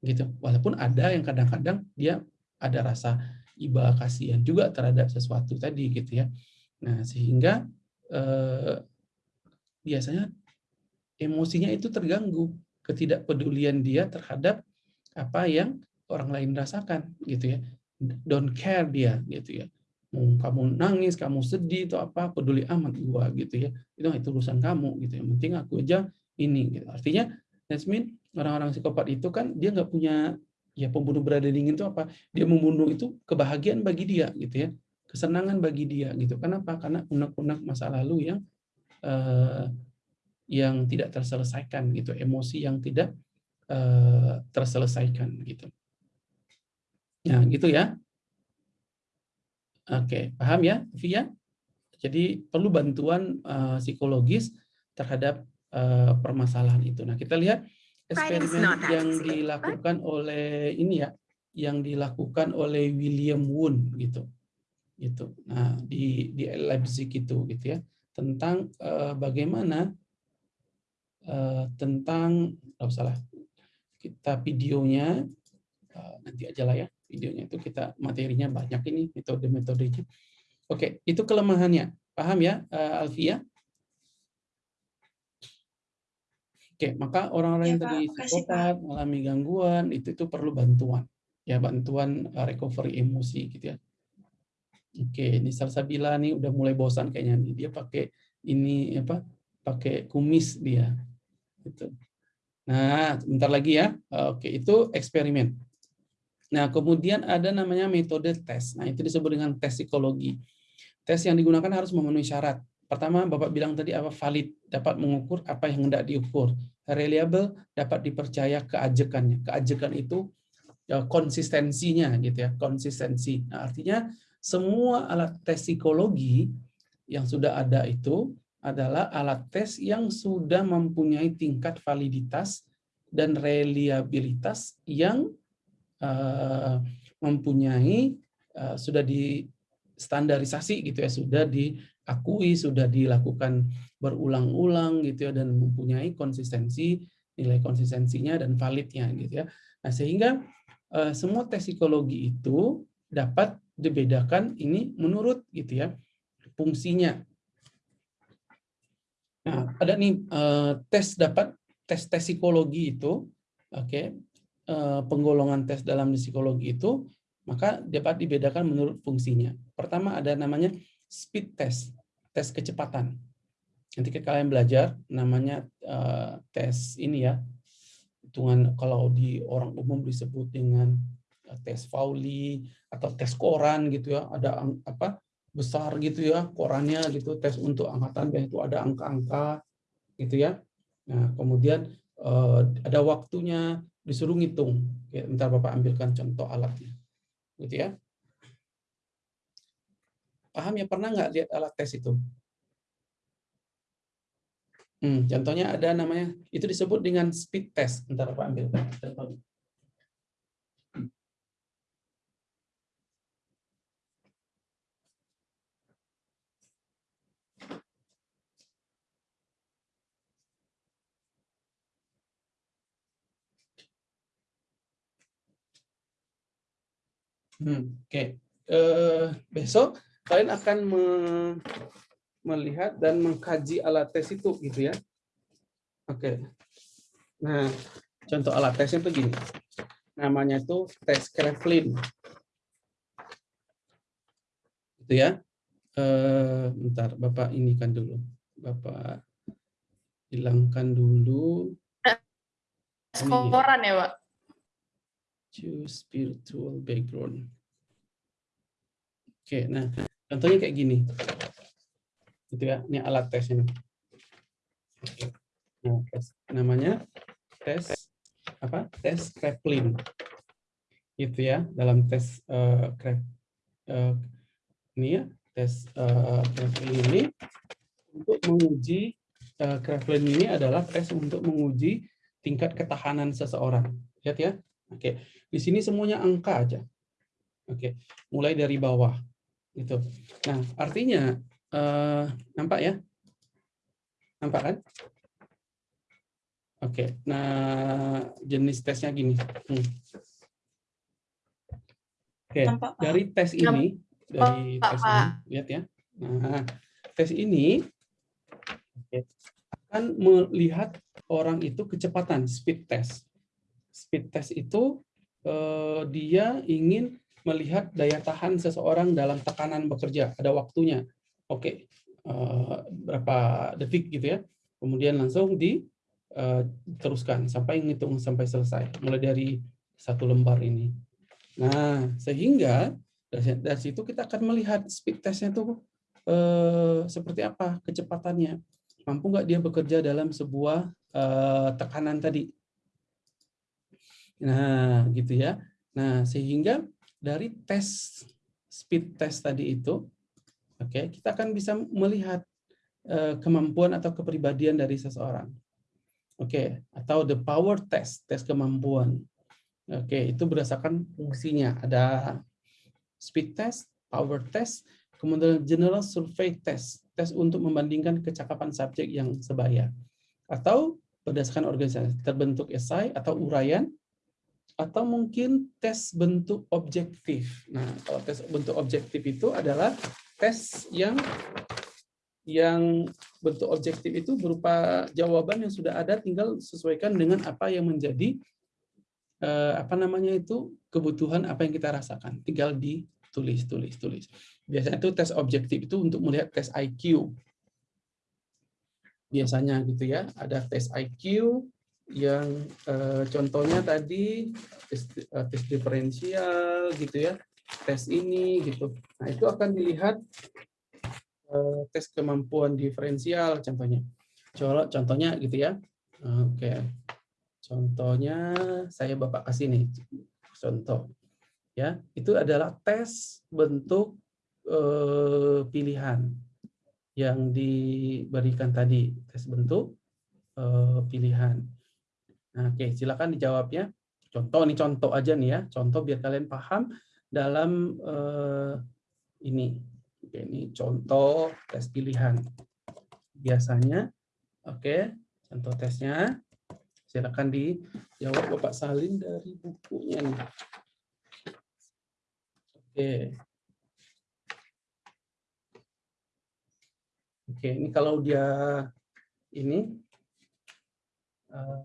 gitu. Walaupun ada yang kadang-kadang dia ada rasa iba kasihan juga terhadap sesuatu tadi gitu ya. Nah, sehingga eh, biasanya emosinya itu terganggu, ketidakpedulian dia terhadap apa yang orang lain rasakan gitu ya. Don't care dia gitu ya. Kamu nangis, kamu sedih atau apa, peduli amat gua gitu ya. Itu itu urusan kamu gitu ya. Yang penting aku aja ini gitu. Artinya Yasmin orang-orang psikopat itu kan dia nggak punya ya pembunuh berada dingin itu apa? Dia membunuh itu kebahagiaan bagi dia gitu ya. Kesenangan bagi dia gitu. Kenapa? Karena unek-unek masa lalu yang eh, yang tidak terselesaikan gitu, emosi yang tidak eh, terselesaikan gitu. Nah, gitu ya. Oke, paham ya, Via? Jadi perlu bantuan uh, psikologis terhadap uh, permasalahan itu. Nah, kita lihat eksperimen yang dilakukan oleh ini ya, yang dilakukan oleh William Wundt gitu. Gitu. Nah, di di Leipzig itu gitu ya, tentang uh, bagaimana uh, tentang oh, salah kita videonya uh, nanti aja lah ya videonya itu kita materinya banyak ini metode-metodenya. Oke, itu kelemahannya. Paham ya, uh, Alfia? Oke, maka orang-orang Ya, yang tadi psikopat, mengalami gangguan, itu itu perlu bantuan. Ya, bantuan recovery emosi gitu ya. Oke, ini Salsabila nih udah mulai bosan kayaknya nih. Dia pakai ini apa? Pakai kumis dia. Gitu. Nah, bentar lagi ya. Oke, itu eksperimen. Nah, kemudian ada namanya metode tes. Nah, itu disebut dengan tes psikologi. Tes yang digunakan harus memenuhi syarat. Pertama, Bapak bilang tadi apa valid, dapat mengukur apa yang hendak diukur. Reliable, dapat dipercaya keajekannya. Keajekan itu ya, konsistensinya gitu ya, konsistensi. Nah, artinya semua alat tes psikologi yang sudah ada itu adalah alat tes yang sudah mempunyai tingkat validitas dan reliabilitas yang uh, mempunyai uh, sudah distandarisasi gitu ya sudah diakui sudah dilakukan berulang-ulang gitu ya dan mempunyai konsistensi nilai konsistensinya dan validnya gitu ya. Nah sehingga uh, semua tes psikologi itu dapat dibedakan ini menurut gitu ya fungsinya nah ada nih uh, tes dapat tes tes psikologi itu oke okay, penggolongan tes dalam psikologi itu, maka dapat dibedakan menurut fungsinya. Pertama ada namanya speed test, tes kecepatan. Nanti kalian belajar namanya uh, tes ini ya, hitungan kalau di orang umum disebut dengan tes Pauli atau tes koran gitu ya, ada apa besar gitu ya korannya gitu, tes untuk angkatan itu ada angka-angka gitu ya. Nah kemudian uh, ada waktunya, disuruh ngitung. Ya, ntar Bapak ambilkan contoh alatnya. Gitu ya. Paham ya? Pernah nggak lihat alat tes itu? Hmm, contohnya ada namanya, itu disebut dengan speed test. Ntar Bapak ambilkan contohnya. Hmm, Oke, okay. uh, besok kalian akan me melihat dan mengkaji alat tes itu, gitu ya. Oke. Okay. Nah, contoh alat tesnya begini. Namanya itu tes Kraepelin. Itu ya. Uh, bentar, Bapak ini kan dulu. Bapak hilangkan dulu. Koran ya, Pak? Choose spiritual background. Oke, nah contohnya kayak gini, gitu ya. Ini alat tes ini. Nah, tes namanya tes apa? Tes Kraepelin. Gitu ya. Dalam tes uh, uh, ini ya, tes uh, ini untuk menguji uh, Kraepelin ini adalah tes untuk menguji tingkat ketahanan seseorang. Lihat ya. Oke, di sini semuanya angka aja. Oke, mulai dari bawah. Gitu. Nah, artinya eh, nampak ya? Nampak kan? Oke, nah jenis tesnya gini. Hmm. Oke, Nampak, Pak. dari tes ini, dari Pak, tes ini, lihat ya. Nah, tes ini akan melihat orang itu kecepatan, speed test. Speed test itu eh, dia ingin melihat daya tahan seseorang dalam tekanan bekerja, ada waktunya. Oke, eh, berapa detik gitu ya. Kemudian langsung diteruskan sampai ngitung sampai selesai, mulai dari satu lembar ini. Nah, sehingga dari, dari situ kita akan melihat speed testnya itu eh, seperti apa kecepatannya. Mampu nggak dia bekerja dalam sebuah eh, tekanan tadi. Nah, gitu ya. Nah, sehingga dari tes speed test tadi itu, oke, kita akan bisa melihat eh, kemampuan atau kepribadian dari seseorang. Oke, atau the power test, tes kemampuan. Oke, itu berdasarkan fungsinya. Ada speed test, power test, kemudian general survey test, tes untuk membandingkan kecakapan subjek yang sebaya. Atau berdasarkan organisasi terbentuk esai atau uraian, atau mungkin tes bentuk objektif. Nah, kalau tes bentuk objektif itu adalah tes yang yang bentuk objektif itu berupa jawaban yang sudah ada tinggal sesuaikan dengan apa yang menjadi eh, apa namanya itu kebutuhan apa yang kita rasakan. Tinggal ditulis tulis tulis. Biasanya itu tes objektif itu untuk melihat tes IQ biasanya gitu ya ada tes IQ yang eh, contohnya tadi tes, eh, tes diferensial gitu ya tes ini gitu. Nah itu akan dilihat eh, tes kemampuan diferensial contohnya. Contoh- contohnya gitu ya. Oke. Contohnya saya Bapak kasih nih contoh. Ya, itu adalah tes bentuk eh, pilihan yang diberikan tadi, tes bentuk pilihan. Oke, silakan dijawabnya. Contoh nih contoh aja nih ya, contoh biar kalian paham dalam eh, ini. Oke, ini contoh tes pilihan. Biasanya, oke, contoh tesnya Silakan dijawab Bapak Salin dari bukunya nih. Oke. Oke, ini kalau dia ini eh,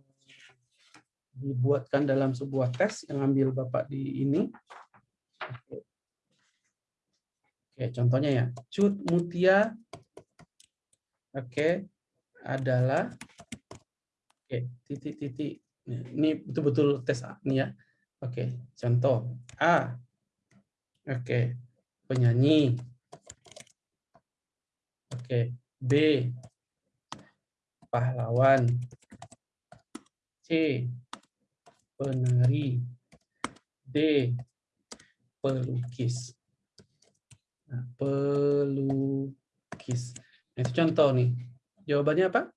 dibuatkan dalam sebuah tes yang ambil Bapak di ini. Oke. Contohnya ya. Cut Mutia Oke, adalah Oke, titik-titik. Nah, Ini betul-betul tes A nih ya. Oke, contoh A. Oke, penyanyi. Oke, B. Pahlawan. C. Penari. D. Pelukis. Nah, pelukis. Nah, itu contoh nih. Jawabannya apa?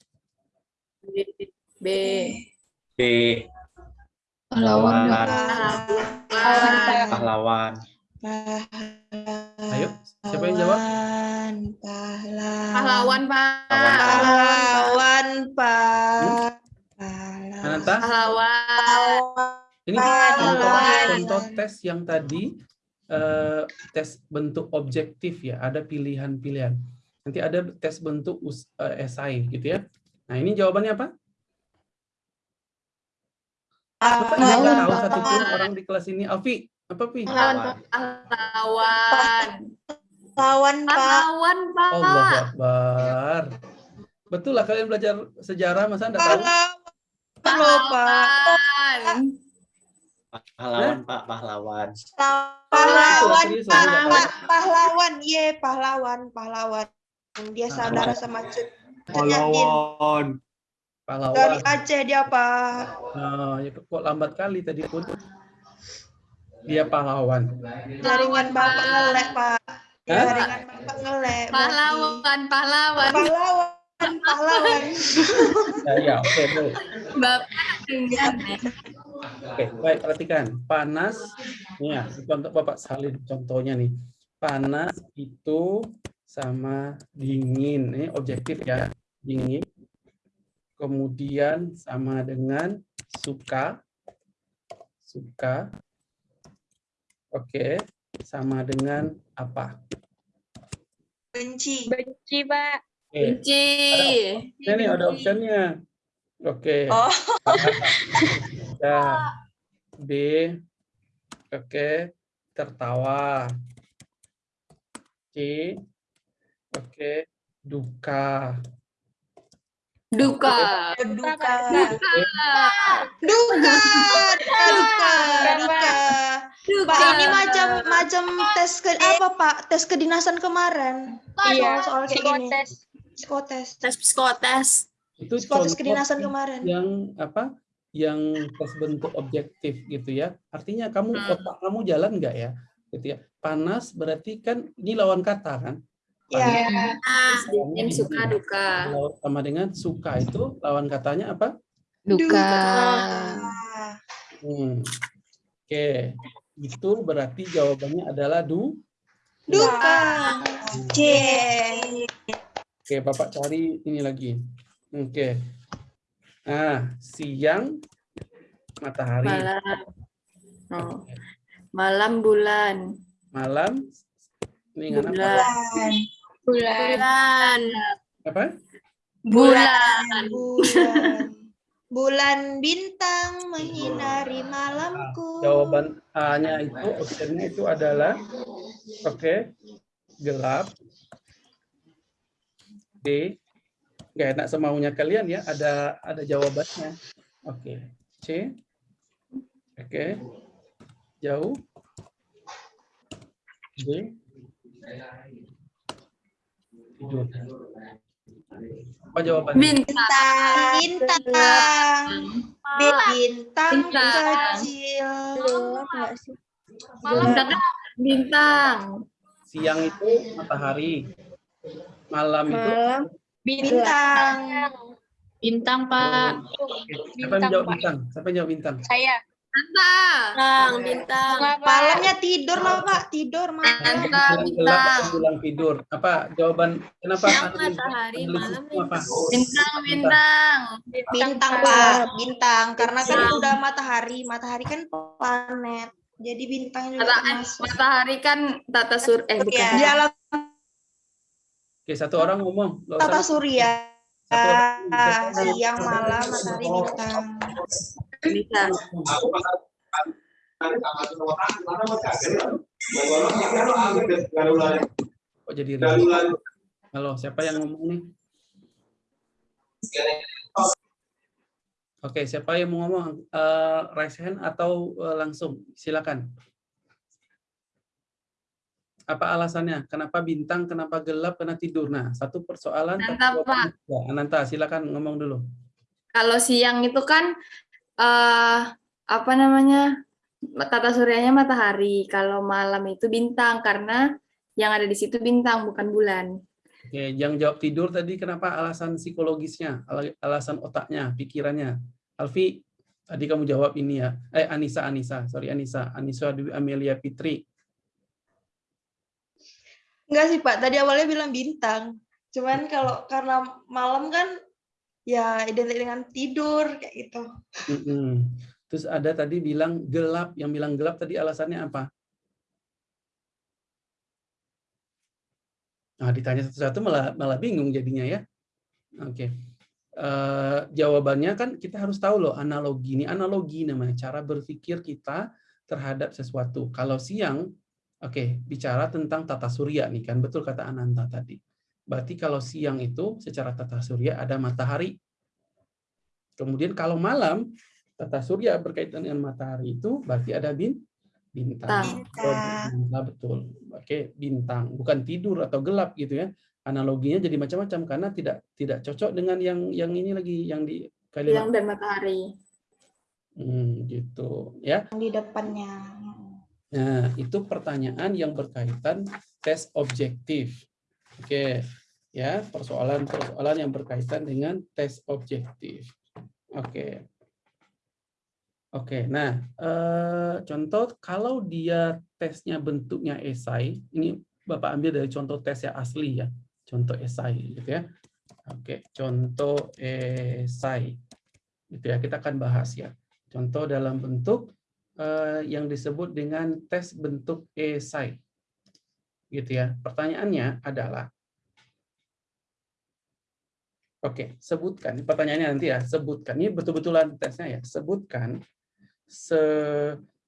B. B. Pahlawan. Pahlawan. Ayo, siapa yang jawab? Pahlawan. Pahlawan, Pak. Pahlawan, Pak. Ananta? Pahlawan. Ini contoh, Pahlawan. contoh tes yang tadi eh, tes bentuk objektif ya, ada pilihan-pilihan. Nanti ada tes bentuk us- eh, esai gitu ya. Nah ini jawabannya apa? Bapak nggak tahu satupun orang di kelas ini. Alfi, apa Pi? Pahlawan. Pahlawan. Pahlawan, Pak. Pahlawan, Pak. Allah Akbar. Betul lah kalian belajar sejarah masa enggak tahu? Pahlawan. Pahlawan. Pahlawan, Pak. Pahlawan. Pahlawan, Pak. Pahlawan, ye, pahlawan, pahlawan. Dia saudara sama Cut. Pahlawan. Dari Pahlawan. Aceh dia, Pak. Nah, ya kok lambat kali tadi pun. Dia pahlawan. Jaringan Bapak ngelek, Pak. Jaringan Bapak ngelek. Pahlawan, pahlawan. Pahlawan, pahlawan. Ya, ya, oke. Bapak ingat ya. Oke, baik perhatikan. Panas, ya, contoh Bapak salin contohnya nih. Panas itu sama dingin. Ini objektif ya, dingin. Kemudian sama dengan suka, suka. Oke, sama dengan apa? Benci. Benci, Pak. Oke. Benci. Ini nih ada optionnya. Oke. Oh. Ya. B. Oke. Tertawa. C. Oke. Duka. Duka. Duka. Duka. Duka. Duka. Duka. Duka. Pak ini macam macam tes ke apa Pak? Tes kedinasan kemarin. Iya, Soal kayak gini. Psikotes. Tes psikotes. Itu Psikotes kedinasan kemarin. yang apa? Yang tes bentuk objektif gitu ya. Artinya kamu Hmm. otak kamu jalan nggak ya? Gitu ya. Panas berarti kan ini lawan kata kan? Ya. Nah, yang suka duka. Sama dengan suka itu lawan katanya apa? Duka. Hmm. Oke, itu berarti jawabannya adalah du. Duka. C. Oke, Bapak cari ini lagi. Oke. Nah, siang matahari, Malam. Oh. Malam bulan. malam ini? Bulan. Bulan. Bulan. Apa? Bulan. Bulan. Bulan bintang menyinari malamku. Jawaban A-nya itu optionnya itu adalah oke, gelap. D nggak enak semaunya kalian ya, ada ada jawabannya. Oke. C. Oke. Jauh. D. Tidur. Apa jawabannya? Bintang. Bintang. Bintang Bintang. kecil. Bintang. Bintang. Siang itu matahari. Malam itu Bintang. Bintang, Pak. siapa yang jawab bintang? Siapa yang jawab bintang? Saya. Bintang. Bintang. Malamnya tidur lah Pak, tidur malam. Bintang. Bintang. bilang tidur. Apa jawaban kenapa? Siang matahari, malam? Bintang. Bintang. Bintang Pak, bintang. Karena kan udah matahari, matahari kan planet. Jadi bintang juga matahari kan tata sur eh bukan. Ya, di alam Oke, satu orang ngomong. Tata surya. Satu orang. Siang malam matahari bintang. Bintang. Kok jadi? Halo, siapa yang ngomong nih? Oke, siapa yang mau ngomong? Eh, raise hand atau eh, langsung? Silakan. Apa alasannya? Kenapa bintang? Kenapa gelap? Kenapa tidur? Nah, satu persoalan. Ananta, jawabannya tiga. Ananta, silakan ngomong dulu. Kalau siang itu kan eh apa namanya? Tata suryanya matahari. Kalau malam itu bintang karena yang ada di situ bintang bukan bulan. Oke, yang jawab tidur tadi kenapa alasan psikologisnya, ala- alasan otaknya, pikirannya. Alfi, tadi kamu jawab ini ya. Eh, Anissa, Anissa, sorry Anissa, Anissa Dwi Amelia Fitri. Enggak sih Pak, tadi awalnya bilang bintang. Cuman kalau karena malam kan ya identik dengan tidur kayak gitu. Mm-mm. Terus ada tadi bilang gelap, yang bilang gelap tadi alasannya apa? Nah, ditanya satu-satu malah malah bingung jadinya ya. Oke. Eh, jawabannya kan kita harus tahu loh analogi ini analogi namanya cara berpikir kita terhadap sesuatu. Kalau siang, oke bicara tentang tata surya nih kan betul kata Ananta tadi. Berarti kalau siang itu secara tata surya ada matahari. Kemudian kalau malam tata surya berkaitan dengan matahari itu berarti ada bin bintang. Bintang. Bintang, betul. Oke, bintang, bukan tidur atau gelap gitu ya. Analoginya jadi macam-macam karena tidak tidak cocok dengan yang yang ini lagi yang di kalimat Siang dan matahari. Hmm, gitu ya. Yang di depannya. Nah, itu pertanyaan yang berkaitan tes objektif. Oke, ya, persoalan-persoalan yang berkaitan dengan tes objektif. Oke. Oke, nah, eh, contoh kalau dia tesnya bentuknya esai, ini Bapak ambil dari contoh tes yang asli ya, contoh esai gitu ya. Oke, contoh esai. Gitu ya, kita akan bahas ya. Contoh dalam bentuk eh, yang disebut dengan tes bentuk esai. Gitu ya. Pertanyaannya adalah Oke, sebutkan. Pertanyaannya nanti ya, sebutkan. Ini betul-betulan tesnya ya. Sebutkan se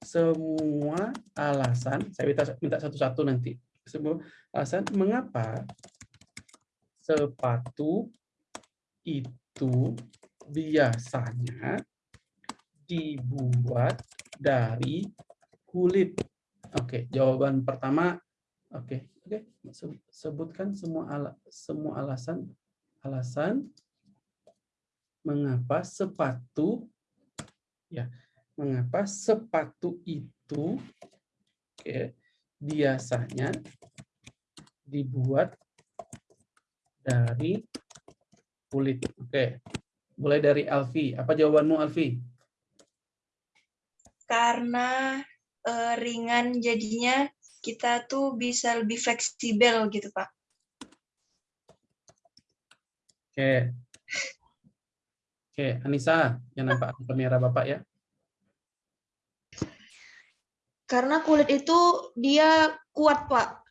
semua alasan, saya minta minta satu-satu nanti. Semua alasan mengapa sepatu itu biasanya dibuat dari kulit. Oke, jawaban pertama oke, oke. Sebutkan semua ala, semua alasan alasan mengapa sepatu ya mengapa sepatu itu oke, biasanya dibuat dari kulit. Oke. Mulai dari Alfi. Apa jawabanmu Alfi? Karena eh, ringan jadinya kita tuh bisa lebih fleksibel gitu, Pak. Oke. Oke, Anissa, yang nampak kamera Bapak ya. Karena kulit itu dia kuat, Pak.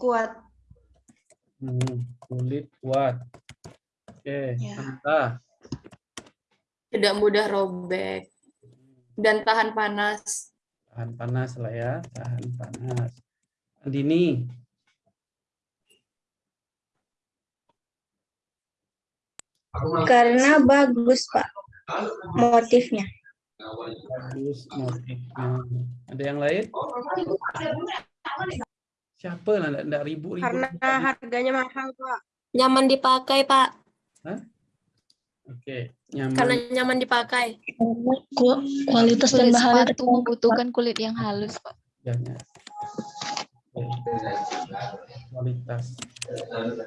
Kuat. Hmm, kulit kuat. Oke, Ya. Anissa. Tidak mudah robek dan tahan panas. Tahan panas lah ya, tahan panas. Andini. Karena bagus, Pak. Motifnya. Bagus motifnya. Ada yang lain? Siapa lah enggak, ribu-ribu. Karena harganya mahal, Pak. Nyaman dipakai, Pak. Oke, nyaman. Karena nyaman dipakai. Kualitas dan bahan sepatu membutuhkan kulit yang halus, Pak. Jangan. Oke. Kualitas.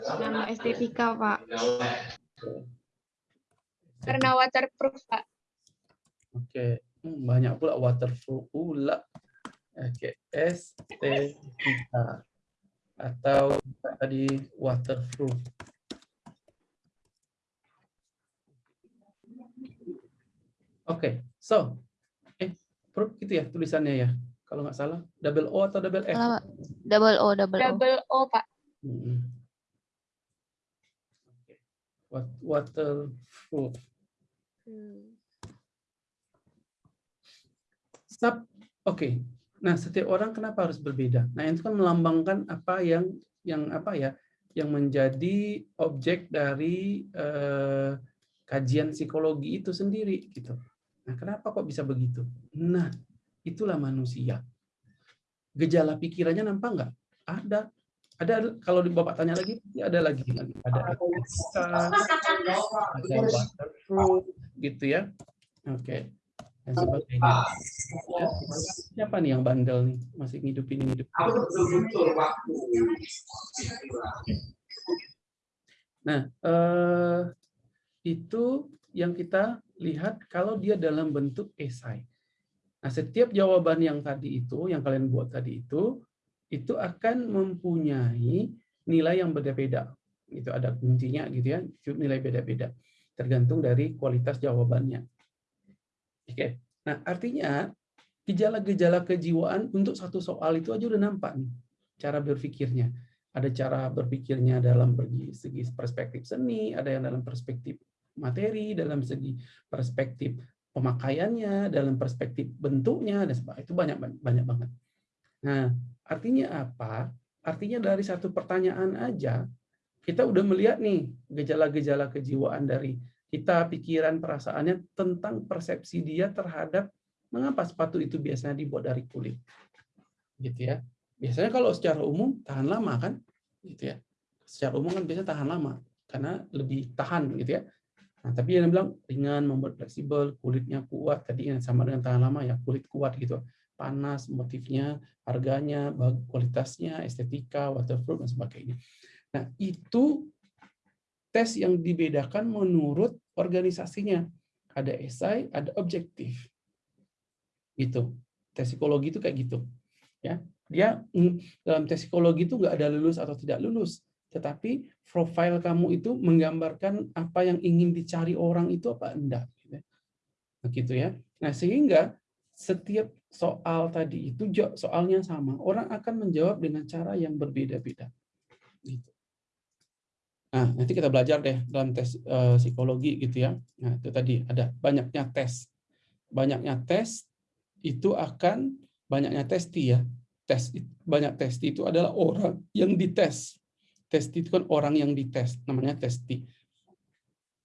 Karena estetika, Pak. Karena waterproof, Pak. Oke, banyak pula waterproof pula. Oke, estetika atau tadi waterproof. Oke, so eh proof gitu ya tulisannya ya. Kalau nggak salah, double O atau double F? Double O, double, O. Double O, Pak. Mm-mm. Oke. Wat- Waterproof. Sub, oke. Nah, setiap orang kenapa harus berbeda? Nah, itu kan melambangkan apa yang yang apa ya, yang menjadi objek dari eh, kajian psikologi itu sendiri gitu. Nah, kenapa kok bisa begitu? Nah, itulah manusia. Gejala pikirannya nampak nggak? Ada. Ada kalau di Bapak tanya lagi, ya ada lagi. Ada ada waterproof, gitu ya. Oke. Dan sebagainya. Ya. Siapa nih yang bandel nih? Masih ngidupin hidup. Nah, eh, itu yang kita lihat kalau dia dalam bentuk esai. Nah, setiap jawaban yang tadi itu, yang kalian buat tadi itu, itu akan mempunyai nilai yang berbeda. Itu ada kuncinya gitu ya, nilai beda-beda. Tergantung dari kualitas jawabannya. Oke. Nah, artinya gejala-gejala kejiwaan untuk satu soal itu aja udah nampak nih cara berpikirnya. Ada cara berpikirnya dalam segi perspektif seni, ada yang dalam perspektif materi, dalam segi perspektif pemakaiannya, dalam perspektif bentuknya dan sebagainya. Itu banyak banyak banget. Nah, artinya apa? Artinya dari satu pertanyaan aja kita udah melihat nih gejala-gejala kejiwaan dari kita, pikiran, perasaannya tentang persepsi dia terhadap mengapa sepatu itu biasanya dibuat dari kulit. Gitu ya. Biasanya kalau secara umum tahan lama kan? Gitu ya. Secara umum kan biasanya tahan lama karena lebih tahan gitu ya. Nah, tapi yang bilang ringan, membuat fleksibel, kulitnya kuat, tadi yang sama dengan tahan lama ya, kulit kuat gitu. Panas, motifnya, harganya, kualitasnya, estetika, waterproof dan sebagainya. Nah, itu tes yang dibedakan menurut organisasinya. Ada esai, ada objektif. Gitu. Tes psikologi itu kayak gitu. Ya, dia dalam tes psikologi itu nggak ada lulus atau tidak lulus, tetapi profil kamu itu menggambarkan apa yang ingin dicari orang itu apa enggak. Begitu ya. Nah, sehingga setiap soal tadi itu soalnya sama, orang akan menjawab dengan cara yang berbeda-beda. Gitu. Nah, nanti kita belajar deh dalam tes eh, psikologi gitu ya. Nah, itu tadi ada banyaknya tes. Banyaknya tes itu akan banyaknya testi ya. Tes banyak testi itu adalah orang yang dites. Testi itu kan orang yang dites, namanya testi.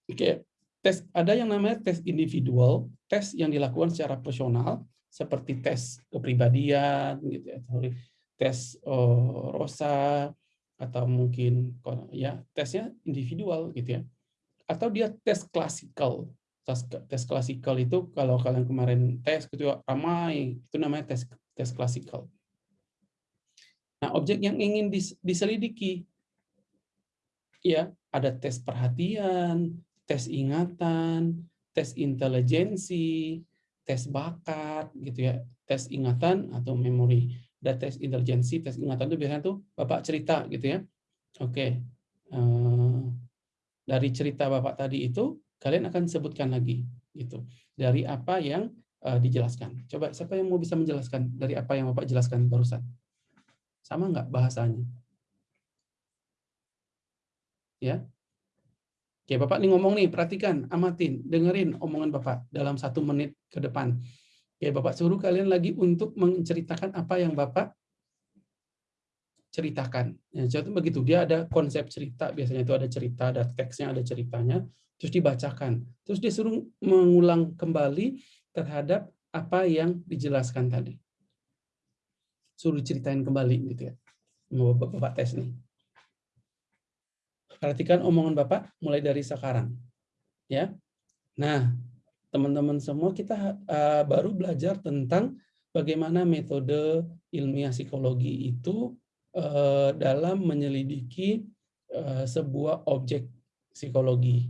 Oke, tes ada yang namanya tes individual, tes yang dilakukan secara personal seperti tes kepribadian gitu ya, sorry, tes oh, rosa atau mungkin ya tesnya individual gitu ya. Atau dia tes klasikal. Tes, tes klasikal itu kalau kalian kemarin tes gitu ramai, itu namanya tes tes klasikal. Nah, objek yang ingin dis- diselidiki ya ada tes perhatian, tes ingatan, tes intelijensi, tes bakat gitu ya, tes ingatan atau memori. Dan tes intelijensi, tes ingatan itu biasanya tuh Bapak cerita gitu ya. Oke. eh, dari cerita Bapak tadi itu kalian akan sebutkan lagi gitu. Dari apa yang eh, dijelaskan. Coba siapa yang mau bisa menjelaskan dari apa yang Bapak jelaskan barusan? Sama nggak bahasanya? Ya, Oke, Bapak nih ngomong nih, perhatikan, amatin, dengerin omongan Bapak dalam satu menit ke depan. Oke, Bapak suruh kalian lagi untuk menceritakan apa yang Bapak ceritakan. Ya, contoh begitu, dia ada konsep cerita, biasanya itu ada cerita, ada teksnya, ada ceritanya, terus dibacakan. Terus disuruh mengulang kembali terhadap apa yang dijelaskan tadi. Suruh ceritain kembali gitu ya. Mau Bapak, tes nih. Perhatikan omongan Bapak mulai dari sekarang. Ya. Nah, teman-teman semua kita uh, baru belajar tentang bagaimana metode ilmiah psikologi itu uh, dalam menyelidiki uh, sebuah objek psikologi.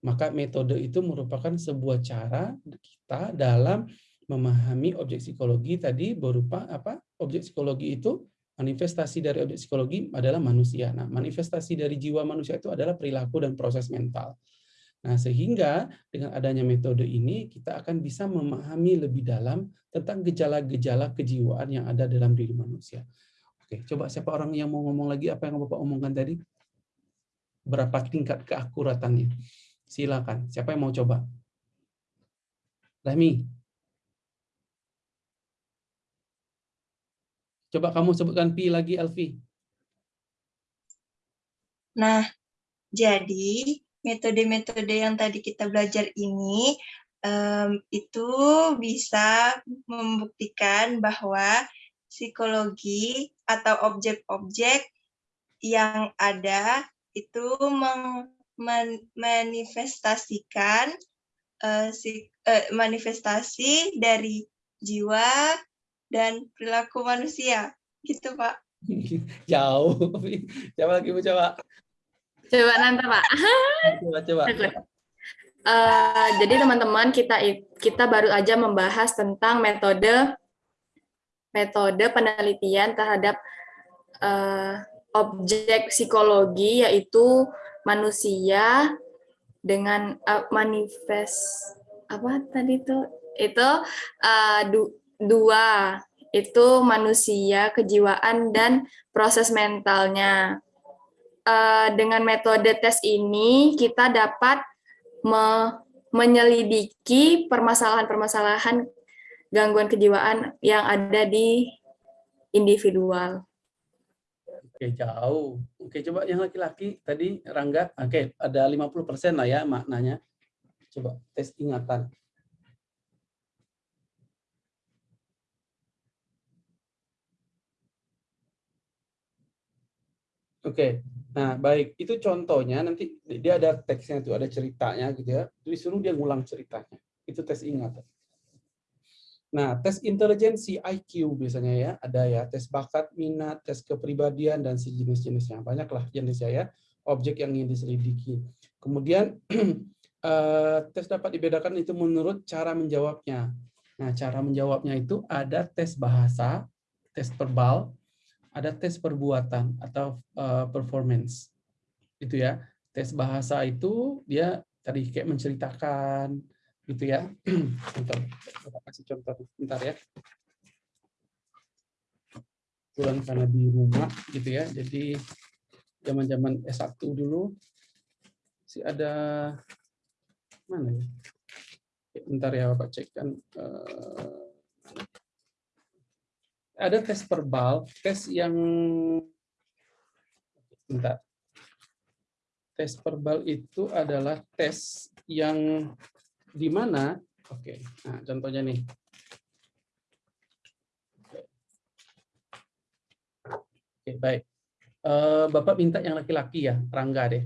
Maka metode itu merupakan sebuah cara kita dalam memahami objek psikologi tadi berupa apa? Objek psikologi itu manifestasi dari objek psikologi adalah manusia. Nah, manifestasi dari jiwa manusia itu adalah perilaku dan proses mental. Nah, sehingga dengan adanya metode ini kita akan bisa memahami lebih dalam tentang gejala-gejala kejiwaan yang ada dalam diri manusia. Oke, coba siapa orang yang mau ngomong lagi apa yang Bapak omongkan tadi? Berapa tingkat keakuratannya? Silakan. Siapa yang mau coba? Rami. Coba kamu sebutkan pi lagi, Elvi. Nah, jadi metode-metode yang tadi kita belajar ini um, itu bisa membuktikan bahwa psikologi atau objek-objek yang ada itu manifestasikan uh, si, uh, manifestasi dari jiwa dan perilaku manusia. Gitu, Pak. Jauh. Coba lagi, Bu, coba. Coba nanti, Pak. Coba, coba. Uh, jadi teman-teman kita kita baru aja membahas tentang metode metode penelitian terhadap uh, objek psikologi yaitu manusia dengan uh, manifest apa tadi itu itu uh, du, dua itu manusia, kejiwaan, dan proses mentalnya. Dengan metode tes ini, kita dapat me menyelidiki permasalahan-permasalahan gangguan kejiwaan yang ada di individual. Oke, jauh. Oke, coba yang laki-laki tadi Rangga. Oke, ada 50% lah ya maknanya. Coba tes ingatan. Oke, nah baik itu contohnya nanti dia ada teksnya itu ada ceritanya gitu ya. Disuruh dia ngulang ceritanya. Itu tes ingatan. Nah tes intelijensi IQ biasanya ya ada ya tes bakat, minat, tes kepribadian dan sejenis-jenisnya banyaklah jenisnya ya objek yang ingin diselidiki. Kemudian eh, tes dapat dibedakan itu menurut cara menjawabnya. Nah cara menjawabnya itu ada tes bahasa, tes verbal, ada tes perbuatan atau uh, performance itu ya tes bahasa itu dia tadi kayak menceritakan gitu ya contoh kita kasih contoh bentar ya kebetulan karena di rumah gitu ya. Jadi zaman-zaman S1 dulu sih ada mana ya? Bentar ya Bapak cek kan. eh, ada tes verbal, tes yang bentar. Tes verbal itu adalah tes yang di mana oke. Nah, contohnya nih. Oke, baik. Eh, Bapak minta yang laki-laki ya, Rangga deh.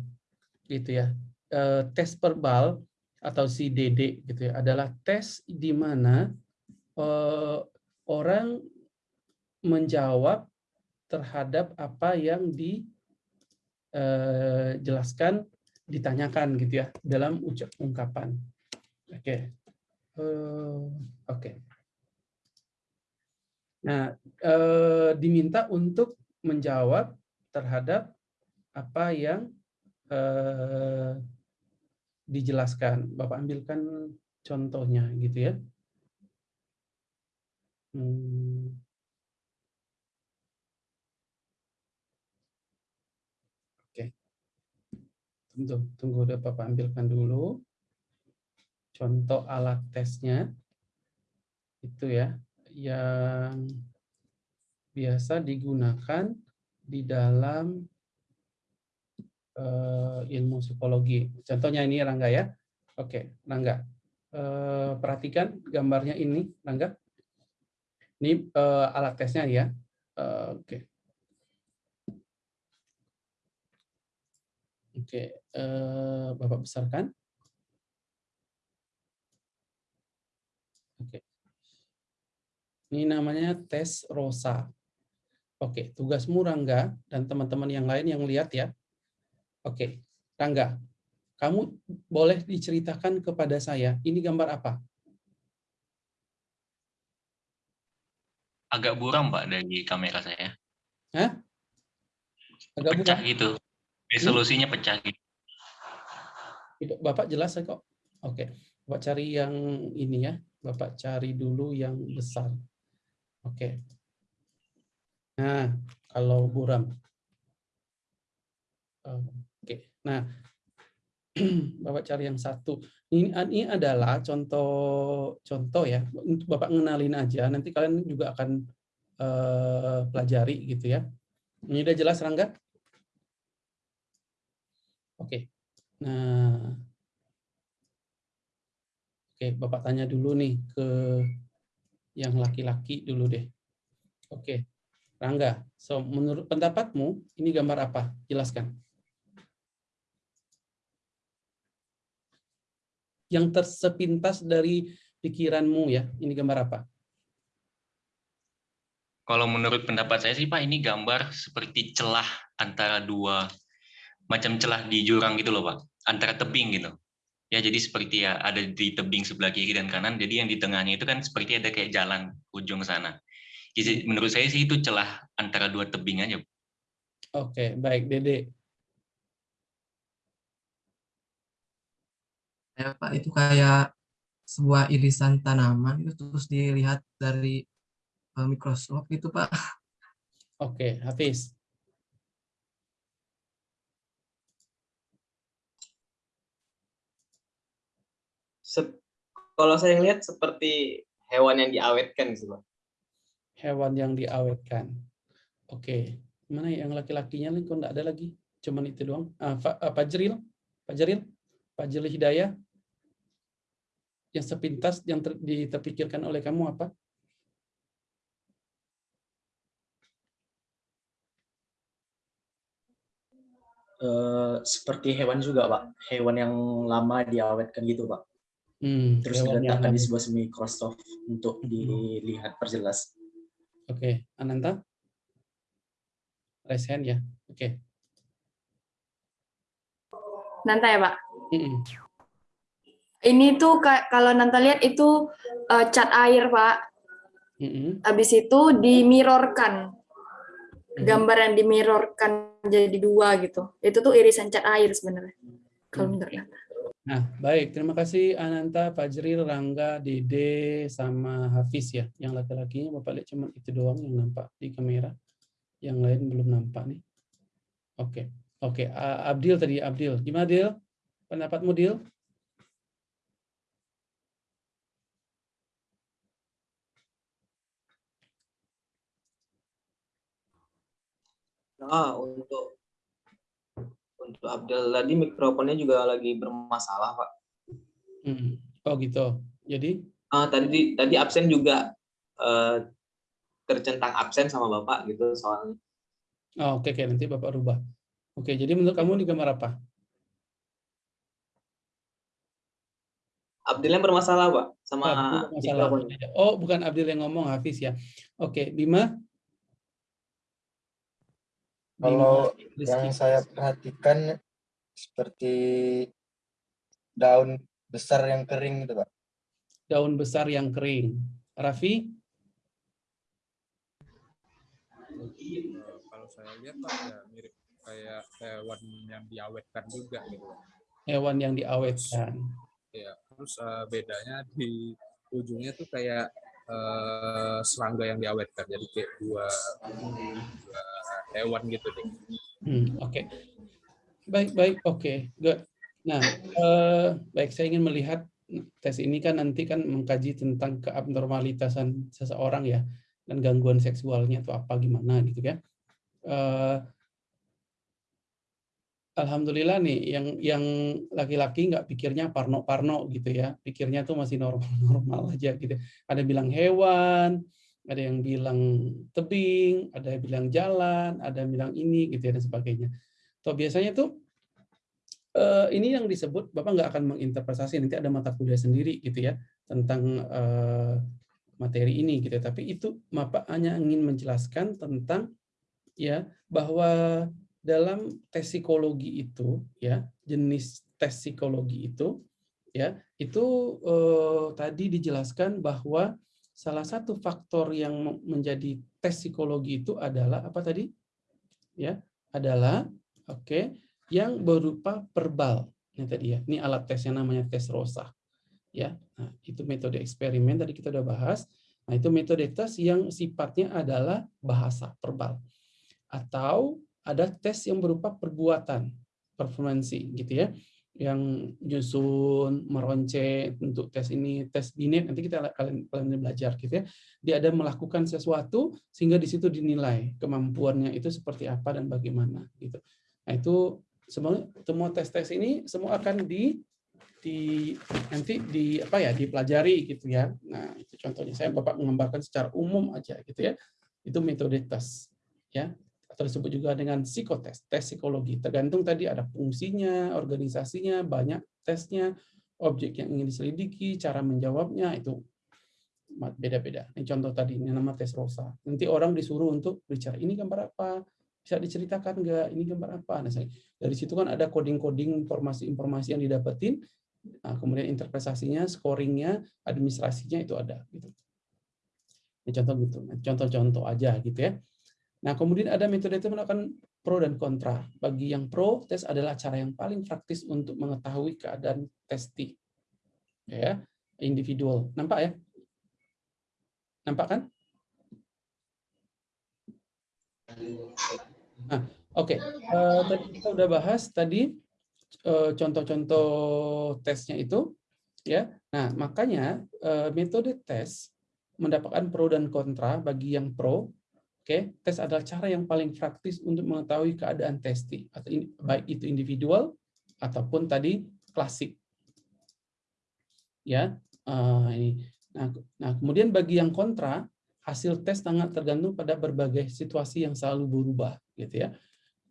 Gitu ya. Eh, tes verbal atau si DD gitu ya adalah tes di mana eh, orang menjawab terhadap apa yang dijelaskan ditanyakan gitu ya dalam ucap ungkapan. Oke. Eh, Oke. Nah, eh, diminta untuk menjawab terhadap apa yang eh, dijelaskan. Bapak ambilkan contohnya gitu ya. Hmm. Oke. Tunggu, tunggu udah Bapak ambilkan dulu. Contoh alat tesnya itu ya yang biasa digunakan di dalam eh, ilmu psikologi. Contohnya ini Rangga ya. Oke, Rangga. Eh, perhatikan gambarnya ini, Rangga. Ini eh, alat tesnya ya. Eh, Oke. Oke, eh, Bapak besarkan. Oke. Ini namanya tes ROSA. Oke, tugasmu Rangga dan teman-teman yang lain yang lihat ya. Oke, Rangga, kamu boleh diceritakan kepada saya, ini gambar apa? agak buram Pak dari kamera saya. Hah? Agak Pecah buram. gitu. Resolusinya pecah gitu. Bapak jelas ya kok. Oke, Bapak cari yang ini ya. Bapak cari dulu yang besar. Oke. Nah, kalau buram. Oke. Nah, Bapak cari yang satu. Ini, ini adalah contoh contoh ya. Untuk Bapak ngenalin aja. Nanti kalian juga akan eh, pelajari gitu ya. Ini udah jelas Rangga? Oke. Nah, Oke, Bapak tanya dulu nih ke yang laki-laki dulu deh. Oke, Rangga, so menurut pendapatmu ini gambar apa? Jelaskan. Yang tersepintas dari pikiranmu ya, ini gambar apa? Kalau menurut pendapat saya sih Pak, ini gambar seperti celah antara dua macam celah di jurang gitu loh Pak, antara tebing gitu. Ya jadi seperti ya ada di tebing sebelah kiri dan kanan, jadi yang di tengahnya itu kan seperti ada kayak jalan ujung sana. Jadi menurut saya sih itu celah antara dua tebing aja. Oke, baik, Dede. Ya, Pak, itu kayak sebuah irisan tanaman itu terus dilihat dari eh, mikroskop itu Pak. Oke, Hafiz. Kalau saya lihat seperti hewan yang diawetkan gitu, Pak. Hewan yang diawetkan. Oke, mana yang laki-lakinya nih? Kok nggak ada lagi? Cuman itu doang. Ah, Fa- ah, Pak Jeril, Pak Jeril, Pak Jeril Hidayah. Yang sepintas yang ter- terpikirkan oleh kamu apa? Eh, seperti hewan juga, Pak. Hewan yang lama diawetkan gitu, Pak. Hmm, Terus diletakkan di sebuah mikroskop untuk dilihat perjelas. Oke, Ananta? Raise hand ya. Oke. Nanta ya Pak. Mm-mm. Ini tuh ka- kalau Nanta lihat itu eh, cat air Pak. Mm-mm. Habis itu dimirrorkan. Mhm. Gambar yang dimirrorkan jadi dua gitu. Itu tuh irisan cat air sebenarnya. Kalau Hmm. menurut Nanta. Nah, baik. Terima kasih Ananta, Fajril, Rangga, Dede, sama Hafiz ya. Yang laki-lakinya Bapak lihat cuma itu doang yang nampak di kamera. Yang lain belum nampak nih. Oke, oke. Abdil tadi, Abdil. Gimana, Dil? Pendapatmu, Dil? Nah, untuk untuk Abdul tadi mikrofonnya juga lagi bermasalah, Pak. Hmm. Oh gitu. Jadi Ah, tadi tadi absen juga eh, tercentang absen sama Bapak gitu soalnya. Oh, oke, oke, nanti Bapak rubah. Oke, jadi menurut kamu di gambar apa? Abdul yang bermasalah, Pak, sama masalah. mikrofonnya. Oh, bukan Abdul yang ngomong, Hafiz ya. Oke, Bima. Kalau yang saya perhatikan seperti daun besar yang kering gitu, Pak. daun besar yang kering. Raffi, kalau saya lihat Pak ya mirip kayak hewan yang diawetkan juga gitu. Hewan yang diawetkan. Ya, terus eh, bedanya di ujungnya tuh kayak eh, serangga yang diawetkan. Jadi kayak dua, dua hewan gitu deh. Hmm, oke. Baik, baik, oke. Good. Nah, eh, baik saya ingin melihat tes ini kan nanti kan mengkaji tentang keabnormalitasan seseorang ya dan gangguan seksualnya itu apa gimana gitu ya. Eh, Alhamdulillah nih yang yang laki-laki nggak pikirnya parno-parno gitu ya, pikirnya tuh masih normal-normal aja gitu. Ada bilang hewan, ada yang bilang tebing, ada yang bilang jalan, ada yang bilang ini gitu ya dan sebagainya. Tuh biasanya tuh eh, ini yang disebut Bapak nggak akan menginterpretasi nanti ada mata kuliah sendiri gitu ya tentang eh, materi ini gitu. ya. Tapi itu Bapak hanya ingin menjelaskan tentang ya bahwa dalam tes psikologi itu ya jenis tes psikologi itu ya itu eh, tadi dijelaskan bahwa salah satu faktor yang me- menjadi tes psikologi itu adalah apa tadi? Ya adalah oke yang berupa verbal ini tadi ya ini alat tes yang namanya tes rosa. Ya nah, itu metode eksperimen tadi kita udah bahas. Nah itu metode tes yang sifatnya adalah bahasa verbal atau ada tes yang berupa perbuatan performansi gitu ya yang nyusun meronce untuk tes ini tes binet nanti kita kalian kalian belajar gitu ya. Dia ada melakukan sesuatu sehingga di situ dinilai kemampuannya itu seperti apa dan bagaimana gitu. Nah itu semua semua tes-tes ini semua akan di di nanti di apa ya dipelajari gitu ya. Nah itu contohnya. Saya bapak menggambarkan secara umum aja gitu ya. Itu metode tes ya atau disebut juga dengan psikotes, tes psikologi. Tergantung tadi ada fungsinya, organisasinya, banyak tesnya, objek yang ingin diselidiki, cara menjawabnya itu beda-beda. Ini contoh tadi, ini nama tes rosa. Nanti orang disuruh untuk bicara, ini gambar apa? Bisa diceritakan nggak? Ini gambar apa? Nah, dari situ kan ada coding-coding informasi-informasi yang didapetin, nah, kemudian interpretasinya, scoringnya, administrasinya itu ada. Gitu. Ini contoh gitu, contoh-contoh aja gitu ya. Nah, kemudian ada metode itu melakukan pro dan kontra. Bagi yang pro, tes adalah cara yang paling praktis untuk mengetahui keadaan testi. Ya, individual. Nampak ya? Nampak kan? Nah, oke. Eh, tadi kita udah bahas tadi eh, contoh-contoh tesnya itu ya. Nah, makanya eh, metode tes mendapatkan pro dan kontra bagi yang pro Oke, tes adalah cara yang paling praktis untuk mengetahui keadaan testi, atau ini, baik itu individual ataupun tadi klasik. Ya, eh, ini. Nah, nah, kemudian bagi yang kontra, hasil tes sangat tergantung pada berbagai situasi yang selalu berubah, gitu ya.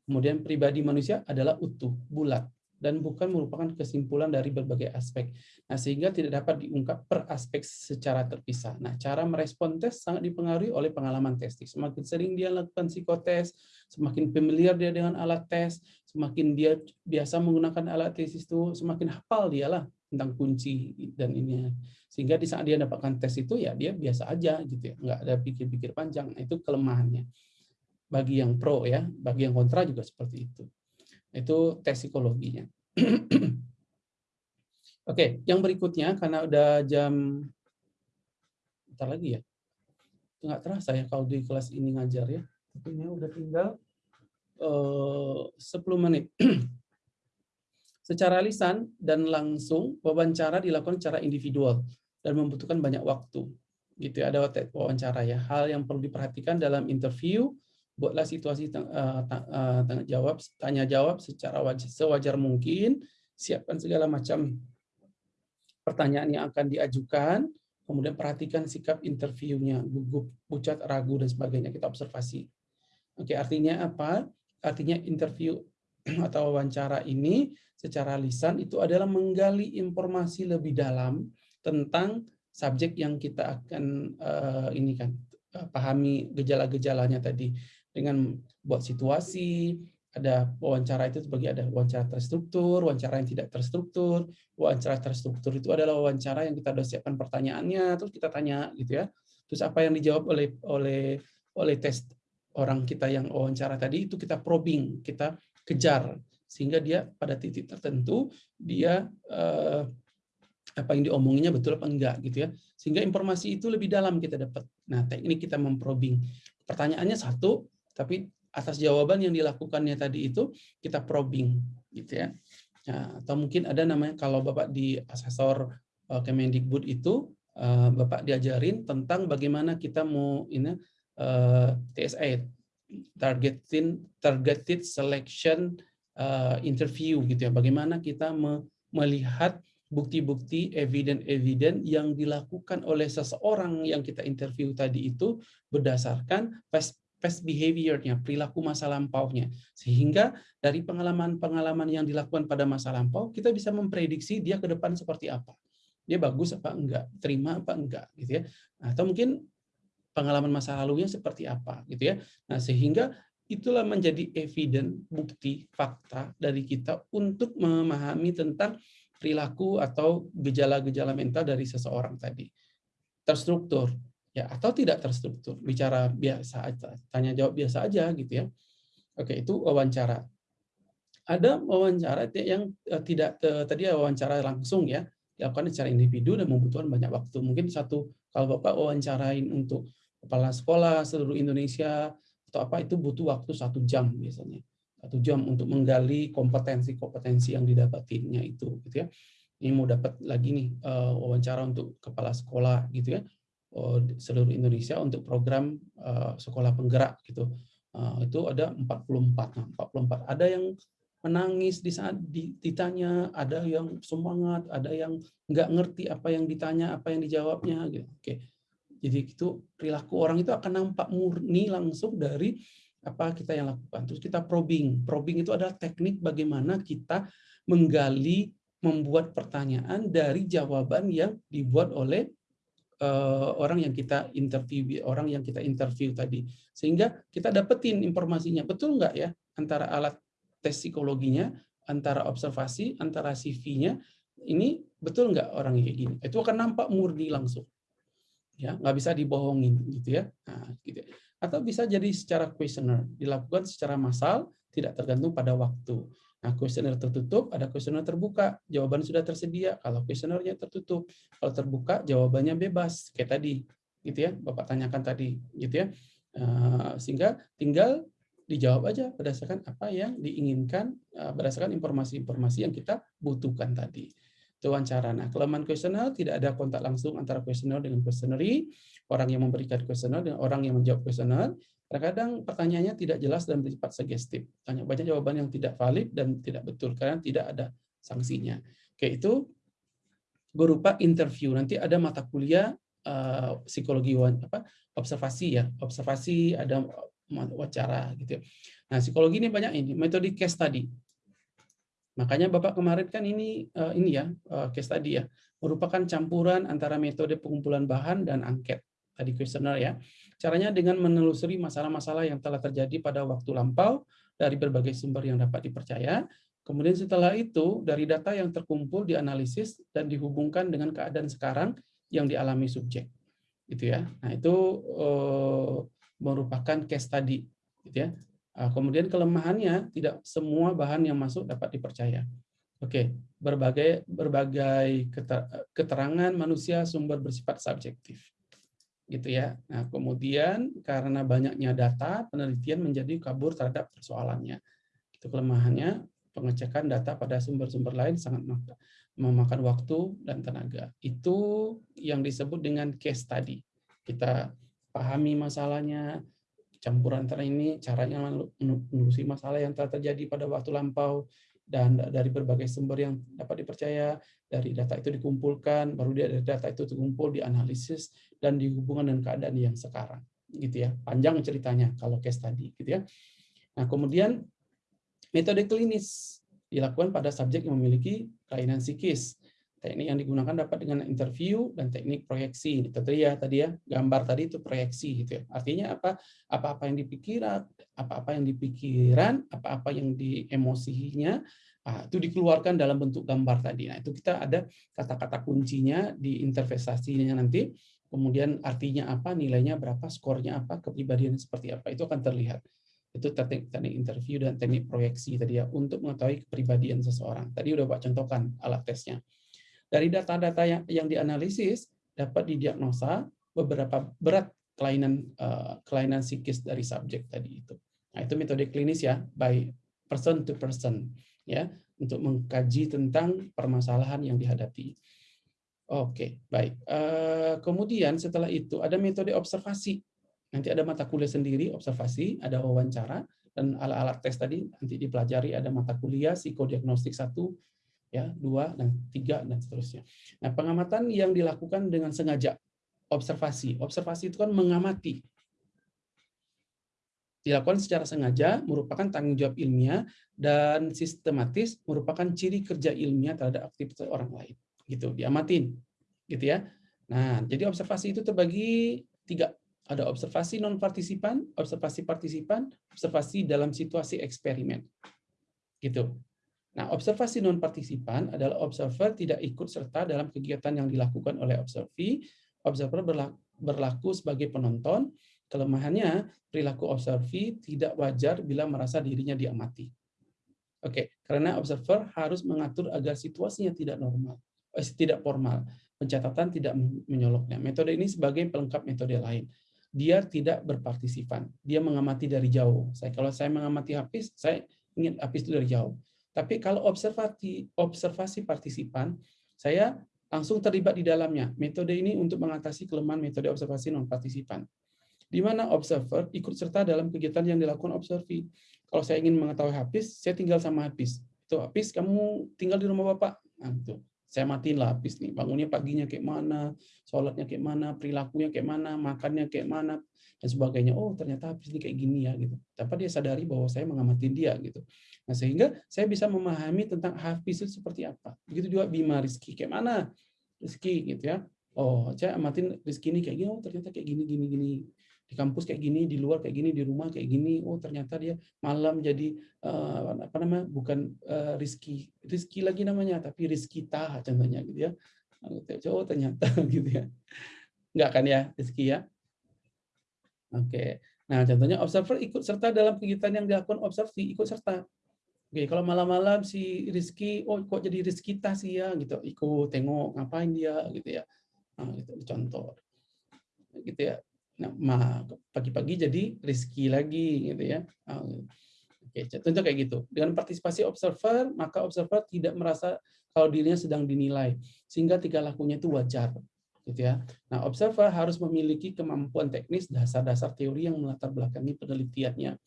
Kemudian pribadi manusia adalah utuh, bulat, dan bukan merupakan kesimpulan dari berbagai aspek. Nah, sehingga tidak dapat diungkap per aspek secara terpisah. Nah, cara merespon tes sangat dipengaruhi oleh pengalaman testing. Semakin sering dia lakukan psikotes, semakin familiar dia dengan alat tes, semakin dia biasa menggunakan alat tes itu, semakin hafal dia lah tentang kunci dan ini. Sehingga di saat dia dapatkan tes itu ya dia biasa aja gitu ya, nggak ada pikir-pikir panjang. Nah, itu kelemahannya. Bagi yang pro ya, bagi yang kontra juga seperti itu. Itu tes psikologinya. Oke, yang berikutnya karena udah jam bentar lagi ya. Nggak terasa ya kalau di kelas ini ngajar ya. Waktunya udah tinggal uh, 10 menit. Secara lisan dan langsung wawancara dilakukan secara individual dan membutuhkan banyak waktu. Gitu ya, ada wawancara ya. Hal yang perlu diperhatikan dalam interview buatlah situasi uh, tanya jawab tanya jawab secara wajar, sewajar mungkin, siapkan segala macam pertanyaan yang akan diajukan, kemudian perhatikan sikap interviewnya, gugup, pucat, ragu dan sebagainya kita observasi. Oke, artinya apa? Artinya interview atau wawancara ini secara lisan itu adalah menggali informasi lebih dalam tentang subjek yang kita akan uh, ini kan pahami gejala-gejalanya tadi dengan buat situasi, ada wawancara itu sebagai ada wawancara terstruktur, wawancara yang tidak terstruktur. Wawancara terstruktur itu adalah wawancara yang kita sudah siapkan pertanyaannya, terus kita tanya gitu ya. Terus apa yang dijawab oleh oleh oleh tes orang kita yang wawancara tadi itu kita probing, kita kejar sehingga dia pada titik tertentu dia eh, apa yang diomonginya betul apa enggak gitu ya sehingga informasi itu lebih dalam kita dapat nah teknik kita memprobing pertanyaannya satu tapi atas jawaban yang dilakukannya tadi itu kita probing gitu ya nah, atau mungkin ada namanya kalau bapak di asesor uh, Kemendikbud itu uh, bapak diajarin tentang bagaimana kita mau ini uh, TSA targeting targeted selection interview gitu ya. Bagaimana kita me melihat bukti-bukti eviden-eviden yang dilakukan oleh seseorang yang kita interview tadi itu berdasarkan past, behavior-nya, perilaku masa lampaunya. Sehingga dari pengalaman-pengalaman yang dilakukan pada masa lampau, kita bisa memprediksi dia ke depan seperti apa. Dia bagus apa enggak, terima apa enggak gitu ya. Atau mungkin pengalaman masa lalunya seperti apa gitu ya. Nah, sehingga itulah menjadi eviden, bukti, fakta dari kita untuk memahami tentang perilaku atau gejala-gejala mental dari seseorang tadi. Terstruktur, ya atau tidak terstruktur. Bicara biasa tanya jawab biasa aja gitu ya. Oke, itu wawancara. Ada wawancara yang eh, tidak eh, tadi wawancara langsung ya, dilakukan secara individu dan membutuhkan banyak waktu. Mungkin satu kalau Bapak wawancarain untuk kepala sekolah seluruh Indonesia atau apa itu butuh waktu satu jam biasanya satu jam untuk menggali kompetensi-kompetensi yang didapatinya itu gitu ya ini mau dapat lagi nih uh, wawancara untuk kepala sekolah gitu ya seluruh Indonesia untuk program uh, sekolah penggerak gitu. Uh, itu ada 44 nah, 44 ada yang menangis di saat ditanya ada yang semangat ada yang nggak ngerti apa yang ditanya apa yang dijawabnya gitu. Oke. Jadi itu perilaku orang itu akan nampak murni langsung dari apa kita yang lakukan. Terus kita probing. Probing itu adalah teknik bagaimana kita menggali, membuat pertanyaan dari jawaban yang dibuat oleh uh, orang yang kita interview, orang yang kita interview tadi. Sehingga kita dapetin informasinya. Betul nggak ya antara alat tes psikologinya, antara observasi, antara CV-nya, ini betul nggak orang kayak gini? Itu akan nampak murni langsung ya nggak bisa dibohongin gitu ya nah, gitu atau bisa jadi secara kuesioner dilakukan secara massal tidak tergantung pada waktu nah kuesioner tertutup ada kuesioner terbuka. Jawaban sudah tersedia. Kalau kuesionernya tertutup kalau terbuka jawabannya bebas. Kayak tadi gitu ya bapak tanyakan tadi gitu ya. Nah, sehingga tinggal dijawab aja berdasarkan apa yang diinginkan eh, berdasarkan informasi-informasi yang kita butuhkan tadi. Itu wawancara. Nah, kelemahan kuesioner tidak ada kontak langsung antara kuesioner dengan questionnaire, orang yang memberikan kuesioner dengan orang yang menjawab kuesioner. Terkadang pertanyaannya tidak jelas dan bersifat sugestif. Tanya banyak jawaban yang tidak valid dan tidak betul karena tidak ada sanksinya. Oke, itu berupa interview. Nanti ada mata kuliah uh, psikologi apa observasi ya, observasi ada wawancara gitu. Nah, psikologi ini banyak ini metode case tadi. Makanya Bapak kemarin kan ini uh, ini ya uh, case tadi ya merupakan campuran antara metode pengumpulan bahan dan angket tadi kuesioner ya. Caranya dengan menelusuri masalah-masalah yang telah terjadi pada waktu lampau dari berbagai sumber yang dapat dipercaya. Kemudian setelah itu dari data yang terkumpul dianalisis dan dihubungkan dengan keadaan sekarang yang dialami subjek. Gitu ya. Nah, itu uh, merupakan case tadi gitu ya. Ah, kemudian kelemahannya tidak semua bahan yang masuk dapat dipercaya. Oke, berbagai berbagai keterangan manusia sumber bersifat subjektif. Gitu ya. Nah, kemudian karena banyaknya data, penelitian menjadi kabur terhadap persoalannya. Itu kelemahannya, pengecekan data pada sumber-sumber lain sangat memakan waktu dan tenaga. Itu yang disebut dengan case study. Kita pahami masalahnya, campuran antara ini, caranya menelusuri masalah yang telah terjadi pada waktu lampau, dan dari berbagai sumber yang dapat dipercaya, dari data itu dikumpulkan, baru dari data itu dikumpul, dianalisis, dan dihubungkan dengan keadaan yang sekarang. gitu ya Panjang ceritanya kalau case tadi. gitu ya Nah, kemudian metode klinis dilakukan pada subjek yang memiliki kelainan psikis. Teknik yang digunakan dapat dengan interview dan teknik proyeksi. Itu tadi ya, tadi ya, gambar tadi itu proyeksi gitu ya. Artinya apa? Apa-apa yang dipikiran, apa-apa yang dipikiran, apa-apa yang diemosinya, nah, itu dikeluarkan dalam bentuk gambar tadi. Nah, itu kita ada kata-kata kuncinya di interpretasinya nanti. Kemudian artinya apa, nilainya berapa, skornya apa, kepribadian seperti apa, itu akan terlihat itu teknik teknik interview dan teknik proyeksi tadi ya untuk mengetahui kepribadian seseorang. Tadi udah Pak contohkan alat tesnya. Dari data-data yang, yang dianalisis dapat didiagnosa beberapa berat kelainan uh, kelainan psikis dari subjek tadi itu. Nah, itu metode klinis ya, by person to person ya, untuk mengkaji tentang permasalahan yang dihadapi. Oke, baik. Uh, kemudian setelah itu ada metode observasi. Nanti ada mata kuliah sendiri observasi, ada wawancara dan alat-alat tes tadi nanti dipelajari ada mata kuliah psikodiagnostik satu ya dua dan tiga dan seterusnya. Nah pengamatan yang dilakukan dengan sengaja observasi, observasi itu kan mengamati. Dilakukan secara sengaja merupakan tanggung jawab ilmiah dan sistematis merupakan ciri kerja ilmiah terhadap aktivitas orang lain. Gitu diamatin. Gitu ya. Nah jadi observasi itu terbagi tiga. Ada observasi non partisipan observasi partisipan observasi dalam situasi eksperimen. Gitu Nah, observasi non-partisipan adalah observer tidak ikut serta dalam kegiatan yang dilakukan oleh observi. Observer berlaku sebagai penonton. Kelemahannya, perilaku observi tidak wajar bila merasa dirinya diamati. Oke, karena observer harus mengatur agar situasinya tidak normal, eh, tidak formal. Pencatatan tidak menyoloknya. Metode ini sebagai pelengkap metode lain. Dia tidak berpartisipan. Dia mengamati dari jauh. Saya kalau saya mengamati Hafiz, saya ingin Hafiz itu dari jauh tapi kalau observasi observasi partisipan, saya langsung terlibat di dalamnya. Metode ini untuk mengatasi kelemahan metode observasi non partisipan. Di mana observer ikut serta dalam kegiatan yang dilakukan observi. Kalau saya ingin mengetahui habis, saya tinggal sama habis. Itu habis kamu tinggal di rumah Bapak. Nah, itu. Saya matiin lah habis nih. Bangunnya paginya kayak mana, sholatnya kayak mana, perilakunya kayak mana, makannya kayak mana, dan sebagainya. Oh, ternyata habis ini kayak gini ya gitu. Tapi dia sadari bahwa saya mengamati dia gitu. Nah, sehingga saya bisa memahami tentang Hafiz itu seperti apa. Begitu juga Bima Rizky, kayak mana Rizky gitu ya. Oh, saya amatin Rizky ini kayak gini, oh ternyata kayak gini, gini, gini. Di kampus kayak gini, di luar kayak gini, di rumah kayak gini. Oh, ternyata dia malam jadi uh, apa namanya? bukan uh, Rizky. Rizky lagi namanya, tapi Rizky Tah contohnya gitu ya. Oh, ternyata gitu ya. Enggak kan ya, Rizky ya? Oke. Nah, contohnya observer ikut serta dalam kegiatan yang dilakukan observasi, ikut serta. Oke, kalau malam-malam si Rizky, oh kok jadi Rizky tas ya, gitu. Ikut tengok ngapain dia, gitu ya. Nah, gitu, contoh. Gitu ya. Nah, pagi-pagi jadi Rizky lagi, gitu ya. Nah, Oke, contoh kayak gitu. Dengan partisipasi observer, maka observer tidak merasa kalau dirinya sedang dinilai, sehingga tiga lakunya itu wajar, gitu ya. Nah, observer harus memiliki kemampuan teknis dasar-dasar teori yang melatar belakangi penelitiannya,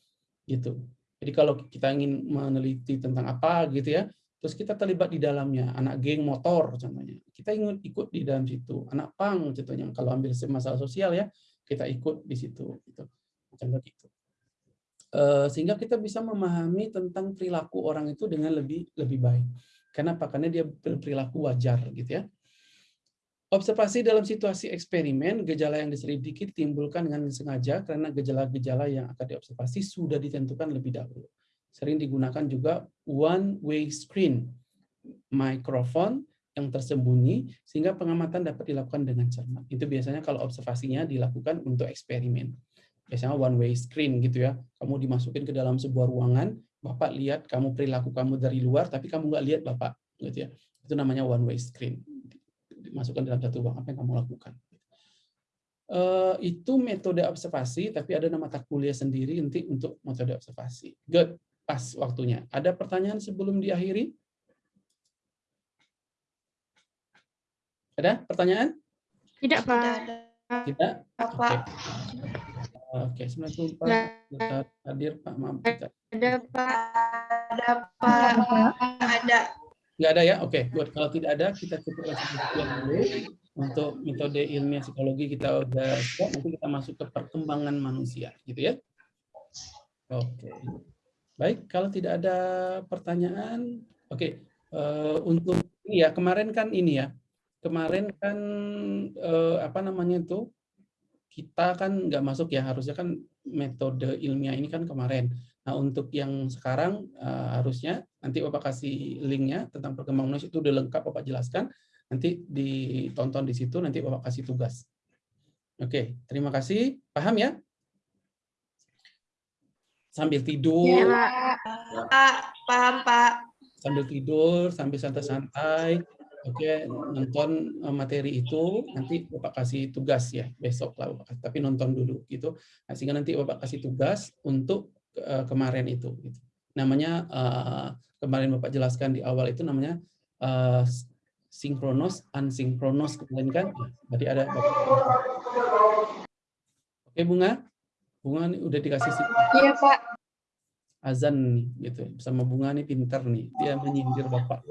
gitu. Jadi kalau kita ingin meneliti tentang apa gitu ya, terus kita terlibat di dalamnya, anak geng motor contohnya, kita ingin ikut di dalam situ, anak pang contohnya, kalau ambil masalah sosial ya, kita ikut di situ, gitu. contoh gitu. Eh, sehingga kita bisa memahami tentang perilaku orang itu dengan lebih lebih baik. Kenapa? Karena dia berperilaku wajar gitu ya. Observasi dalam situasi eksperimen, gejala yang diselidiki timbulkan dengan sengaja karena gejala-gejala yang akan diobservasi sudah ditentukan lebih dahulu. Sering digunakan juga one-way screen, mikrofon yang tersembunyi, sehingga pengamatan dapat dilakukan dengan cermat. Itu biasanya kalau observasinya dilakukan untuk eksperimen. Biasanya one-way screen gitu ya. Kamu dimasukin ke dalam sebuah ruangan, Bapak lihat kamu perilaku kamu dari luar, tapi kamu nggak lihat Bapak. gitu ya. Itu namanya one-way screen dimasukkan dalam satu uang apa yang kamu lakukan. eh, itu metode observasi, tapi ada nama mata kuliah sendiri nanti untuk metode observasi. Good, pas waktunya. Ada pertanyaan sebelum diakhiri? Ada pertanyaan? Tidak, Pak. Tidak? Oke. Pak. Oke, Assalamualaikum Pak. Nggak. Kita hadir Pak, maaf. Ada, Pak. Ada, Pak. Ada. Nggak ada ya? Oke, good. Kalau tidak ada, kita cukup sekian dulu. Untuk metode ilmiah psikologi kita udah siap, nanti kita masuk ke perkembangan manusia, gitu ya. Oke. Baik, kalau tidak ada pertanyaan, oke. eh, untuk ini ya, kemarin kan ini ya, kemarin kan eh, apa namanya itu, kita kan nggak masuk ya, harusnya kan metode ilmiah ini kan kemarin. Nah, untuk yang sekarang eh, harusnya nanti Bapak kasih linknya tentang perkembangan manusia itu udah lengkap Bapak jelaskan. Nanti ditonton di situ, nanti Bapak kasih tugas. Oke, terima kasih. Paham ya? Sambil tidur, Ya, Pak. Pak, paham, Pak. sambil tidur, sambil santai-santai. Oke, nonton eh, materi itu nanti Bapak kasih tugas ya besok lah Bapak tapi nonton dulu gitu. Nah, sehingga nanti Bapak kasih tugas untuk eh, kemarin itu. Gitu. Namanya eh, kemarin Bapak jelaskan di awal itu namanya eh, sinkronos, ansinkronos kemarin kan. Tadi ada Bapak. Oke Bunga, Bunga nih udah dikasih si- Iya, Pak. azan nih gitu. Sama Bunga nih pintar nih, dia menyindir Bapak.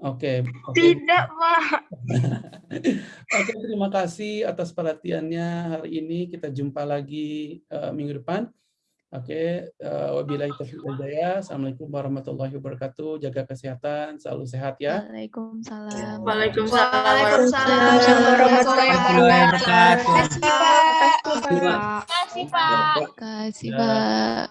Oke, oke. Tidak, Pak. Oke, terima kasih atas perhatiannya hari ini. Kita jumpa lagi eh, minggu depan. Oke, eh, wabillahi taufiq wal hidayah. Assalamualaikum warahmatullahi wabarakatuh. Jaga kesehatan, selalu sehat ya. Waalaikumsalam. Waalaikumsalam. Waalaikumsalam warahmatullahi wabarakatuh. Terima Terima kasih, Pak. kasih, Pak. Terima kasih, Pak.